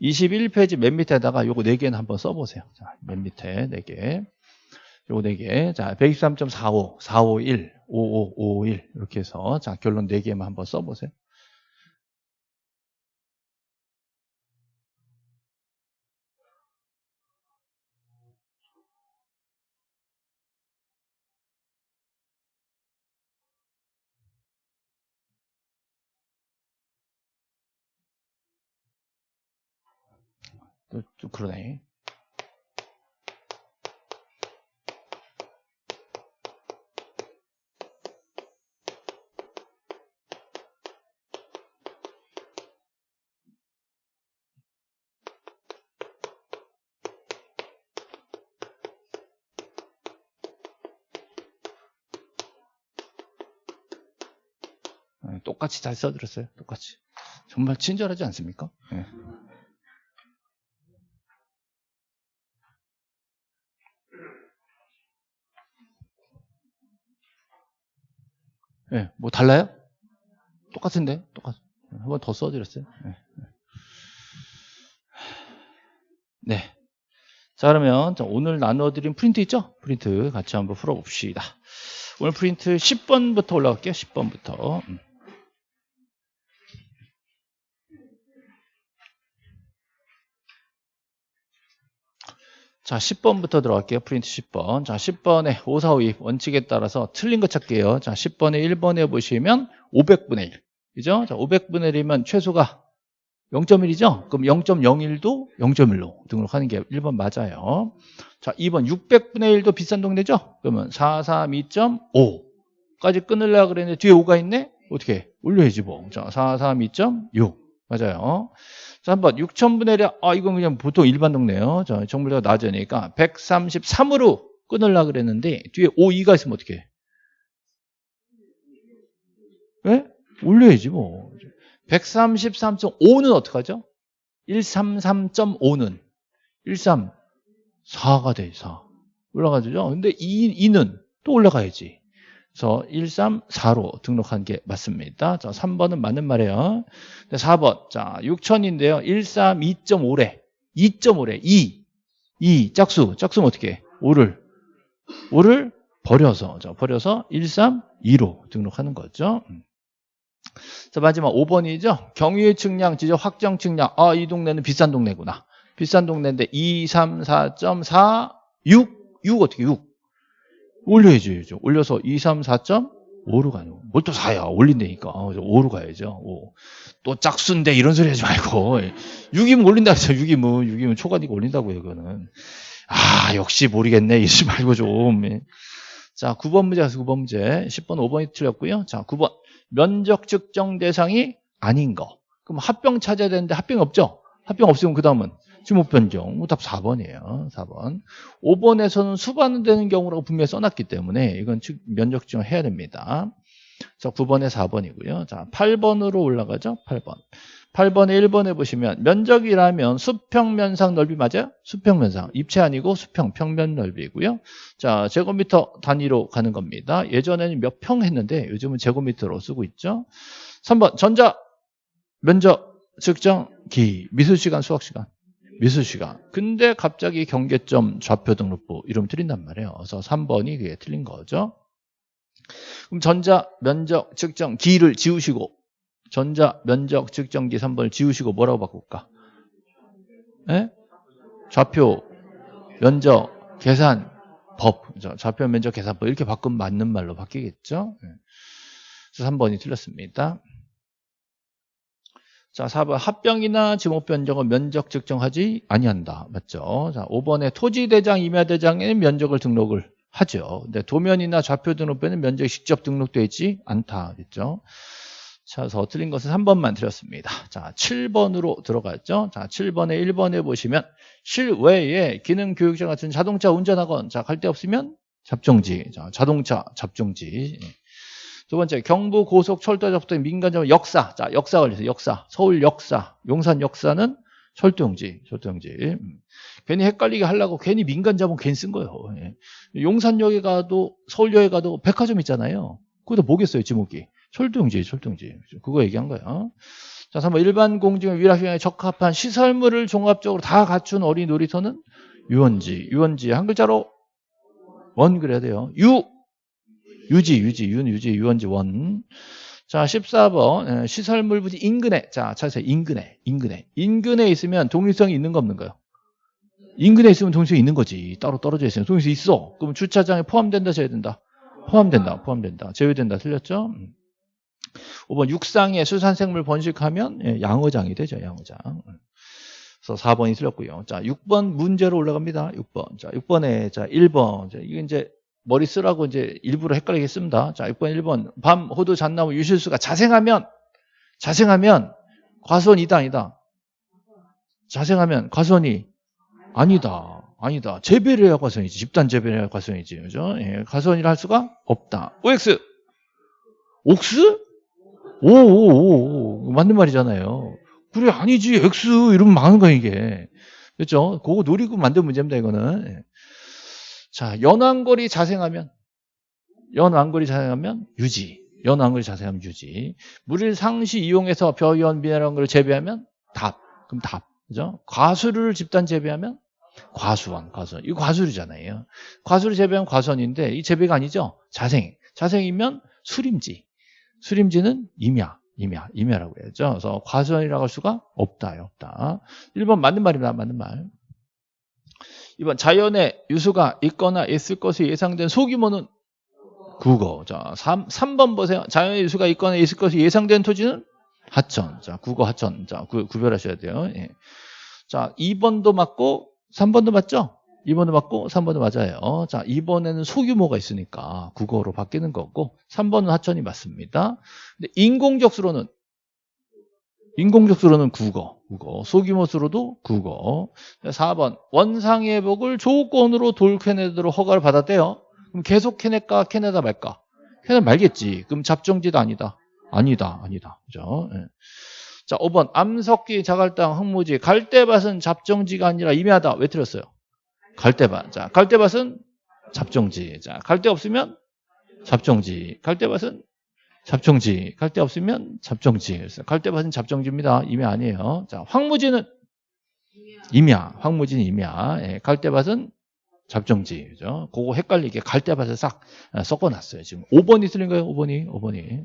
21페이지 맨 밑에다가 요거 네 개는 한번 써보세요. 자 맨 밑에 네 개. 요거 네 개. 자 123.45, 451, 5551 이렇게 해서 자 결론 네 개만 한번 써 보세요. 또, 또 그러네. 네, 똑같이 잘 써들었어요. 똑같이. 정말 친절하지 않습니까? 네. 네, 뭐 달라요? 똑같은데? 똑같. 한 번 더 써드렸어요. 네. 네. 자, 그러면 오늘 나눠드린 프린트 있죠? 프린트 같이 한번 풀어봅시다. 오늘 프린트 10번부터 올라갈게요. 10번부터. 자, 10번부터 들어갈게요. 프린트 10번. 자, 10번에 5, 4, 5, 2 원칙에 따라서 틀린 거 찾게요. 자, 10번에 1번에 보시면 500분의 1. 그죠? 자, 500분의 1이면 최소가 0.1이죠? 그럼 0.01도 0.1로 등록하는 게 1번 맞아요. 자, 2번 600분의 1도 비싼 동네죠? 그러면 432.5까지 끊으려고 그랬는데 뒤에 5가 있네? 어떻게? 올려야지 뭐. 자, 432.6. 맞아요. 자, 한번 6천분의 1, 아, 이건 그냥 보통 일반 동네요. 자, 정물대가 낮으니까 133으로 끊으려고 그랬는데 뒤에 5, 2가 있으면 어떻게 해? 왜? 올려야지 뭐. 133.5는 어떡하죠? 133.5는 134가 돼, 4. 올라가죠. 근데 2, 2는 또 올라가야지. 그래서 134로 등록한 게 맞습니다. 자, 3번은 맞는 말이에요. 4번. 자, 6천인데요. 132.5래. 2.5래. 2. 2. 짝수. 짝수는 어떻게 해? 5를. 5를 버려서. 자, 버려서 132로 등록하는 거죠. 음. 자, 마지막 5번이죠. 경유의 측량, 지적 확정 측량. 아, 이 동네는 비싼 동네구나. 비싼 동네인데 2, 3, 4.4, 6. 6 어떻게 6? 올려야죠. 올려서 2, 3, 4.5로 가요. 뭘 또 4야. 올린다니까. 5로 가야죠. 5. 또 짝수인데 이런 소리 하지 말고. 6이면 올린다 그랬죠. 6이면. 6이면 초과니까 올린다고요. 그거는. 아, 역시 모르겠네. 이러지 말고 좀. 예. 자, 9번 문제 가서 9번 문제. 10번, 5번이 틀렸고요. 자, 9번. 면적 측정 대상이 아닌 거. 그럼 합병 찾아야 되는데 합병이 없죠? 합병 없으면 그 다음은 지목 변경. 답 4번이에요. 4번. 5번에서는 수반되는 경우라고 분명히 써놨기 때문에 이건 면적 측정을 해야 됩니다. 자, 9번에 4번이고요. 자, 8번으로 올라가죠. 8번. 8번에 1번에 보시면 면적이라면 수평면상 넓이 맞아요? 수평면상. 입체 아니고 수평, 평면 넓이고요. 자, 제곱미터 단위로 가는 겁니다. 예전에는 몇 평 했는데 요즘은 제곱미터로 쓰고 있죠. 3번 전자 면적 측정 기 미술시간 수학시간 미술시간 근데 갑자기 경계점 좌표 등록부 이러면 틀린단 말이에요. 그래서 3번이 그게 틀린 거죠. 그럼 전자 면적 측정 기를 지우시고 전자 면적 측정기 3번을 지우시고 뭐라고 바꿀까? 예? 좌표 면적 계산 법 좌표 면적 계산법 이렇게 바꾸면 맞는 말로 바뀌겠죠? 예. 그래서 3번이 틀렸습니다. 자, 4번 합병이나 지목 변경은 면적 측정하지 아니한다. 맞죠? 자, 5번에 토지 대장, 임야 대장에는 면적을 등록을 하죠. 근데 도면이나 좌표 등록부에는 면적이 직접 등록되어 있지 않다. 그랬죠? 자, 그래서 틀린 것은 3번만 드렸습니다. 자, 7번으로 들어갔죠. 자, 7번에 1번에 보시면 실외에 기능 교육자 같은 자동차 운전학원. 자, 갈 데 없으면 잡종지. 자, 자동차 잡종지. 두 번째 경부 고속철도 접대 민간점 역사. 자, 역사 걸려서 역사. 서울 역사. 용산 역사는 철도용지. 철도용지. 음. 괜히 헷갈리게 하려고 괜히 민간 자본 괜히 쓴 거예요. 예. 용산역에 가도 서울역에 가도 백화점 있잖아요. 거기다 뭐겠어요, 지목이. 철도용지, 철도용지. 그거 얘기한 거예요. 자, 3번 일반 공중의 위락시간에 적합한 시설물을 종합적으로 다 갖춘 어린 놀이터는 유원지. 유원지 한 글자로 원 그래야 돼요. 유 유지, 유지, 윤, 유지, 유원지, 원. 자, 14번. 시설물 부지 인근에. 자, 찾으세요. 인근에. 인근에. 인근에 있으면 동일성이 있는 거 없는 거요? 인근에 있으면 동일성이 있는 거지. 따로 떨어져 있으면 동일성이 있어. 그럼 주차장에 포함된다, 제외된다? 포함된다, 포함된다. 제외된다. 틀렸죠? 5번. 육상에 수산생물 번식하면 예, 양어장이 되죠, 양어장. 그래서 4번이 틀렸고요. 자, 6번 문제로 올라갑니다. 6번. 자, 6번에, 자, 1번. 자, 이게 이제 머리 쓰라고 이제 일부러 헷갈리게 씁니다. 자, 6번, 1번. 밤, 호두, 잣나무, 유실수가 자생하면, 자생하면, 과수원이다, 아니다. 자생하면, 과수원이 아니다. 아니다. 재배를 해야 과수원이지. 집단 재배를 해야 과수원이지. 그죠? 예, 과수원이라 할 수가 없다. OX! 옥스? 오, 오, 오, 맞는 말이잖아요. 그래, 아니지. X 이러면 많은 거야, 이게. 그렇죠? 그거 노리고 만든 문제입니다, 이거는. 예. 자, 연안거리 자생하면 연안거리 자생하면 유지. 연안거리 자생하면 유지. 물을 상시 이용해서 벼연 미네랄 걸 재배하면 답. 그럼 답. 그죠? 과수를 집단 재배하면 과수원, 과수원. 이거 과수류잖아요. 과수를 재배하면 과수원인데 이 재배가 아니죠. 자생. 자생이면 수림지. 수림지는 임야. 임야. 임야라고 해야죠. 그래서 과수원이라고 할 수가 없다. 없다. 1번 맞는 말입니다. 맞는 말. 이번 자연의 유수가 있거나 있을 것이 예상된 소규모는 국어. 자, 3, 3번 보세요. 자연의 유수가 있거나 있을 것이 예상된 토지는 하천. 자, 국어 하천. 자, 구, 구별하셔야 돼요. 예. 자, 2번도 맞고 3번도 맞죠? 2번도 맞고 3번도 맞아요. 자, 2번에는 소규모가 있으니까 국어로 바뀌는 거고 3번은 하천이 맞습니다. 근데 인공적 수로는 인공적 수로는 국어, 국어. 소규모 수로도 국어. 4번 원상회복을 조건으로 돌 캐내도록 허가를 받았대요. 그럼 계속 캐낼까 캐내다 말까? 캐내 말겠지. 그럼 잡종지도 아니다. 아니다. 아니다. 그죠? 네. 자, 5번 암석기 자갈당 흙무지 갈대밭은 잡종지가 아니라 임야다. 왜 틀렸어요? 갈대밭. 자, 갈대밭은 잡종지. 자, 갈대 없으면 잡종지. 갈대밭은 잡종지. 갈대 없으면 잡종지. 그래서 갈대밭은 잡종지입니다. 임야 아니에요. 자, 황무지는 임야. 황무지는 임야. 예, 갈대밭은 잡종지. 그죠? 그거 헷갈리게 갈대밭을 싹 아, 섞어 놨어요. 지금 5번이 틀린 거예요. 5번이. 5번이.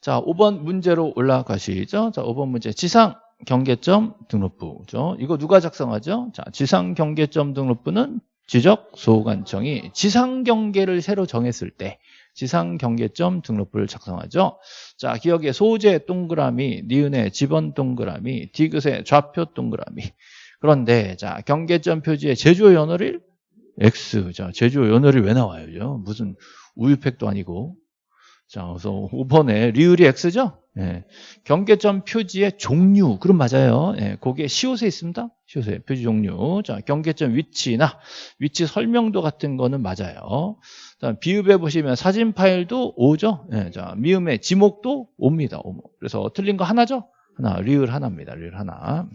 자, 5번 문제로 올라가시죠. 자, 5번 문제. 지상 경계점 등록부. 죠 이거 누가 작성하죠? 자, 지상 경계점 등록부는 지적 소관청이 지상 경계를 새로 정했을 때 지상 경계점 등록부를 작성하죠. 자, 기억에 소재 동그라미, 니은의 지번 동그라미, 디귿의 좌표 동그라미. 그런데 자, 경계점 표지에 제조 연월일 X. 자, 제조 연월일 왜 나와요? 무슨 우유팩도 아니고. 자, 그래서 5번에 리을이 X죠? 예. 경계점 표지의 종류. 그럼 맞아요. 예. 거기에 시옷에 있습니다. 시옷에 표지 종류. 자, 경계점 위치나 위치 설명도 같은 거는 맞아요. 자, 비읍에 보시면 사진 파일도 오죠. 예. 자, 미음의 지목도 옵니다. 오. 그래서 틀린 거 하나죠? 하나. 리을 하나입니다. 리을 하나.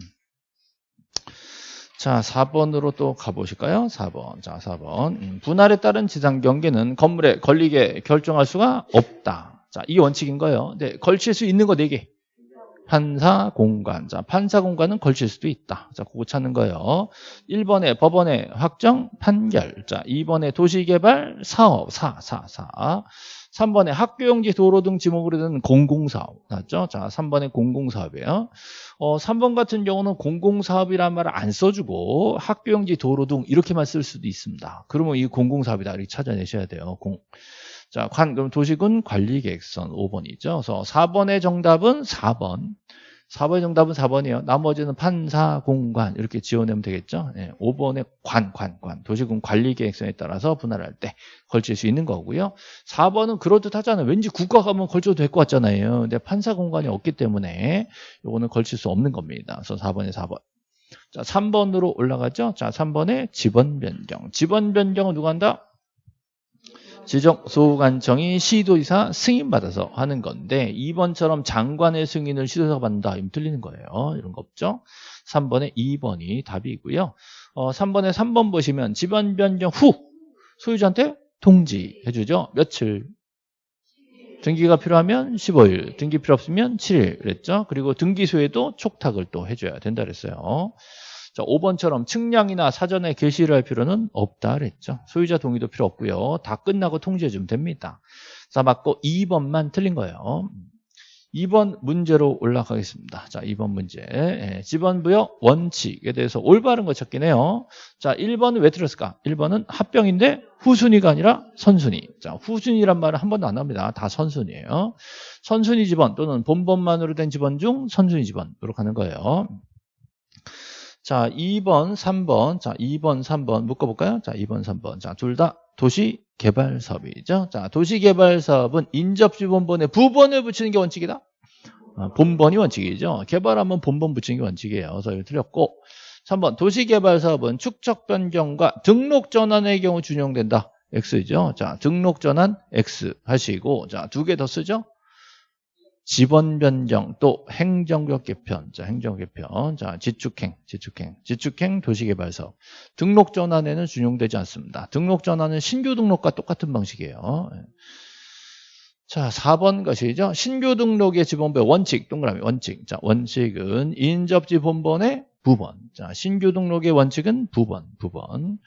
자, 4번으로 또 가보실까요? 4번. 자, 4번. 음, 분할에 따른 지상 경계는 건물에 걸리게 결정할 수가 없다. 자, 이 원칙인 거예요. 네, 걸칠 수 있는 거 4개. 판사 공간. 자, 판사 공간은 걸칠 수도 있다. 자, 그거 찾는 거예요. 1번에 법원의 확정 판결. 자, 2번에 도시개발 사업 사, 사, 사. 3번에 학교용지 도로 등 지목으로 된 공공사업 맞죠? 자, 3번에 공공사업이에요. 어, 3번 같은 경우는 공공사업이란 말을 안 써주고 학교용지 도로 등 이렇게만 쓸 수도 있습니다. 그러면 이 공공사업이다 이렇게 찾아내셔야 돼요. 공. 자, 관, 그럼 도시군 관리 계획선 5번이죠. 그래서 4번의 정답은 4번. 4번의 정답은 4번이에요. 나머지는 판사, 공관 이렇게 지원하면 되겠죠. 네, 5번의 관, 관, 관. 도시군 관리계획선에 따라서 분할할 때 걸칠 수 있는 거고요. 4번은 그럴듯하잖아요. 왠지 국가 가면 걸쳐도 될 것 같잖아요. 근데 판사 공간이 없기 때문에 이거는 걸칠 수 없는 겁니다. 그래서 4번에 4번. 자, 3번으로 올라가죠. 자, 3번에 지번 변경. 지번 변경은 누가 한다? 지정 소관청이 시도의사 승인받아서 하는 건데 2번처럼 장관의 승인을 시도의사가 받는다. 이면 틀리는 거예요. 이런 거 없죠. 3번에 2번이 답이고요. 어, 3번에 3번 보시면 지번 변경 후 소유자한테 통지해 주죠. 며칠? 등기가 필요하면 15일, 등기 필요 없으면 7일 그랬죠. 그리고 등기소에도 촉탁을 또 해줘야 된다 그랬어요. 자, 5번처럼 측량이나 사전에 게시를 할 필요는 없다 그랬죠. 소유자 동의도 필요 없고요. 다 끝나고 통지해 주면 됩니다. 자, 맞고 2번만 틀린 거예요. 2번 문제로 올라가겠습니다. 자, 2번 문제. 예, 지번부여 원칙에 대해서 올바른 거 찾긴 해요. 자, 1번은 왜 틀렸을까? 1번은 합병인데 후순위가 아니라 선순위. 자, 후순위란 말은 한 번도 안 합니다. 다 선순위예요. 선순위 지번 또는 본번만으로 된 지번 중 선순위 지번으로 가는 거예요. 자, 2번, 3번. 자, 2번, 3번 묶어볼까요? 자, 2번, 3번. 자, 둘 다 도시 개발 사업이죠. 자, 도시 개발 사업은 인접지 본번에 부번을 붙이는 게 원칙이다. 아, 본번이 원칙이죠. 개발하면 본번 붙이는 게 원칙이에요. 그래서 이거 틀렸고. 3번 도시 개발 사업은 축적 변경과 등록 전환의 경우 준용된다. X죠. 자, 등록 전환 X 하시고 자, 두 개 더 쓰죠. 지번 변경 또 행정적 개편. 자 행정 개편. 자 지축행 지축행. 지축행 도시개발 사업 등록 전환에는 준용되지 않습니다. 등록 전환은 신규 등록과 똑같은 방식이에요. 예. 자 4번 것이죠. 신규 등록의 지번부의 원칙 동그라미 원칙. 자 원칙은 인접지 본번의 부번. 자 신규 등록의 원칙은 부번 부번.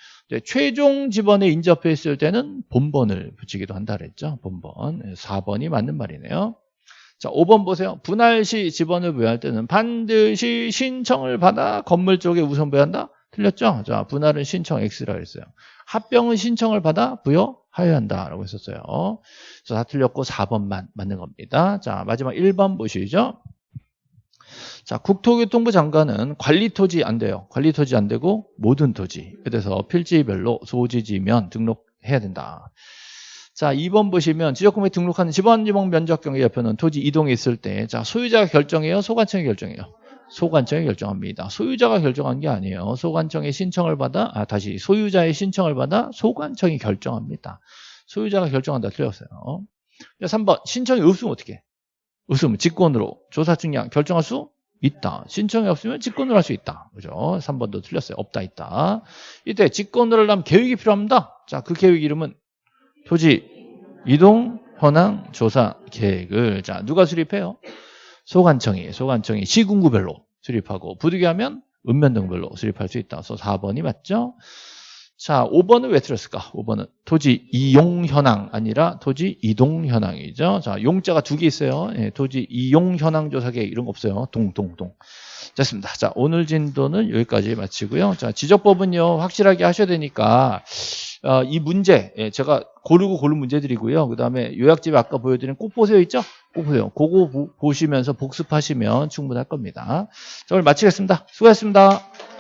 최종 지번에 인접했을 때는 본번을 붙이기도 한다 그랬죠. 본번. 4번이 예, 맞는 말이네요 자, 5번 보세요. 분할 시 지번을 부여할 때는 반드시 신청을 받아 건물 쪽에 우선 부여한다? 틀렸죠? 자, 분할은 신청 X라고 했어요. 합병은 신청을 받아 부여하여야 한다라고 했었어요. 그래서 다 틀렸고 4번만 맞는 겁니다. 자, 마지막 1번 보시죠. 자, 국토교통부 장관은 관리 토지 안 돼요. 관리 토지 안 되고 모든 토지에 대해서 필지별로 소지지면 등록해야 된다. 자, 2번 보시면 지적금에 등록하는 지방지목 면적 경계 옆에는 토지 이동이 있을 때, 자, 소유자가 결정해요? 소관청이 결정해요? 소관청이 결정합니다. 소유자가 결정한 게 아니에요. 소관청의 신청을 받아, 아, 다시 소유자의 신청을 받아 소관청이 결정합니다. 소유자가 결정한다. 틀렸어요. 3번, 신청이 없으면 어떻게? 없으면 직권으로 조사 측량 결정할 수 있다. 신청이 없으면 직권으로 할 수 있다. 그죠? 3번도 틀렸어요. 없다, 있다. 이때 직권으로 하려면 계획이 필요합니다. 자, 그 계획 이름은 토지 이동 현황 조사 계획을 자 누가 수립해요? 소관청이 소관청이 시군구별로 수립하고 부득이하면 읍면등별로 수립할 수 있다. 그래서 4번이 맞죠? 자, 5번은 왜 틀렸을까? 5번은 토지 이용 현황 아니라 토지 이동 현황이죠. 자, 용자가 두 개 있어요. 예, 토지 이용 현황 조사 계획 이런 거 없어요. 동, 동, 동. 됐습니다. 자, 오늘 진도는 여기까지 마치고요. 자, 지적법은요, 확실하게 하셔야 되니까, 어, 이 문제, 예, 제가 고르고 고른 문제들이고요. 그 다음에 요약집에 아까 보여드린 꼭 보세요 있죠? 꼭 보세요. 그거 보, 보시면서 복습하시면 충분할 겁니다. 자, 오늘 마치겠습니다. 수고하셨습니다.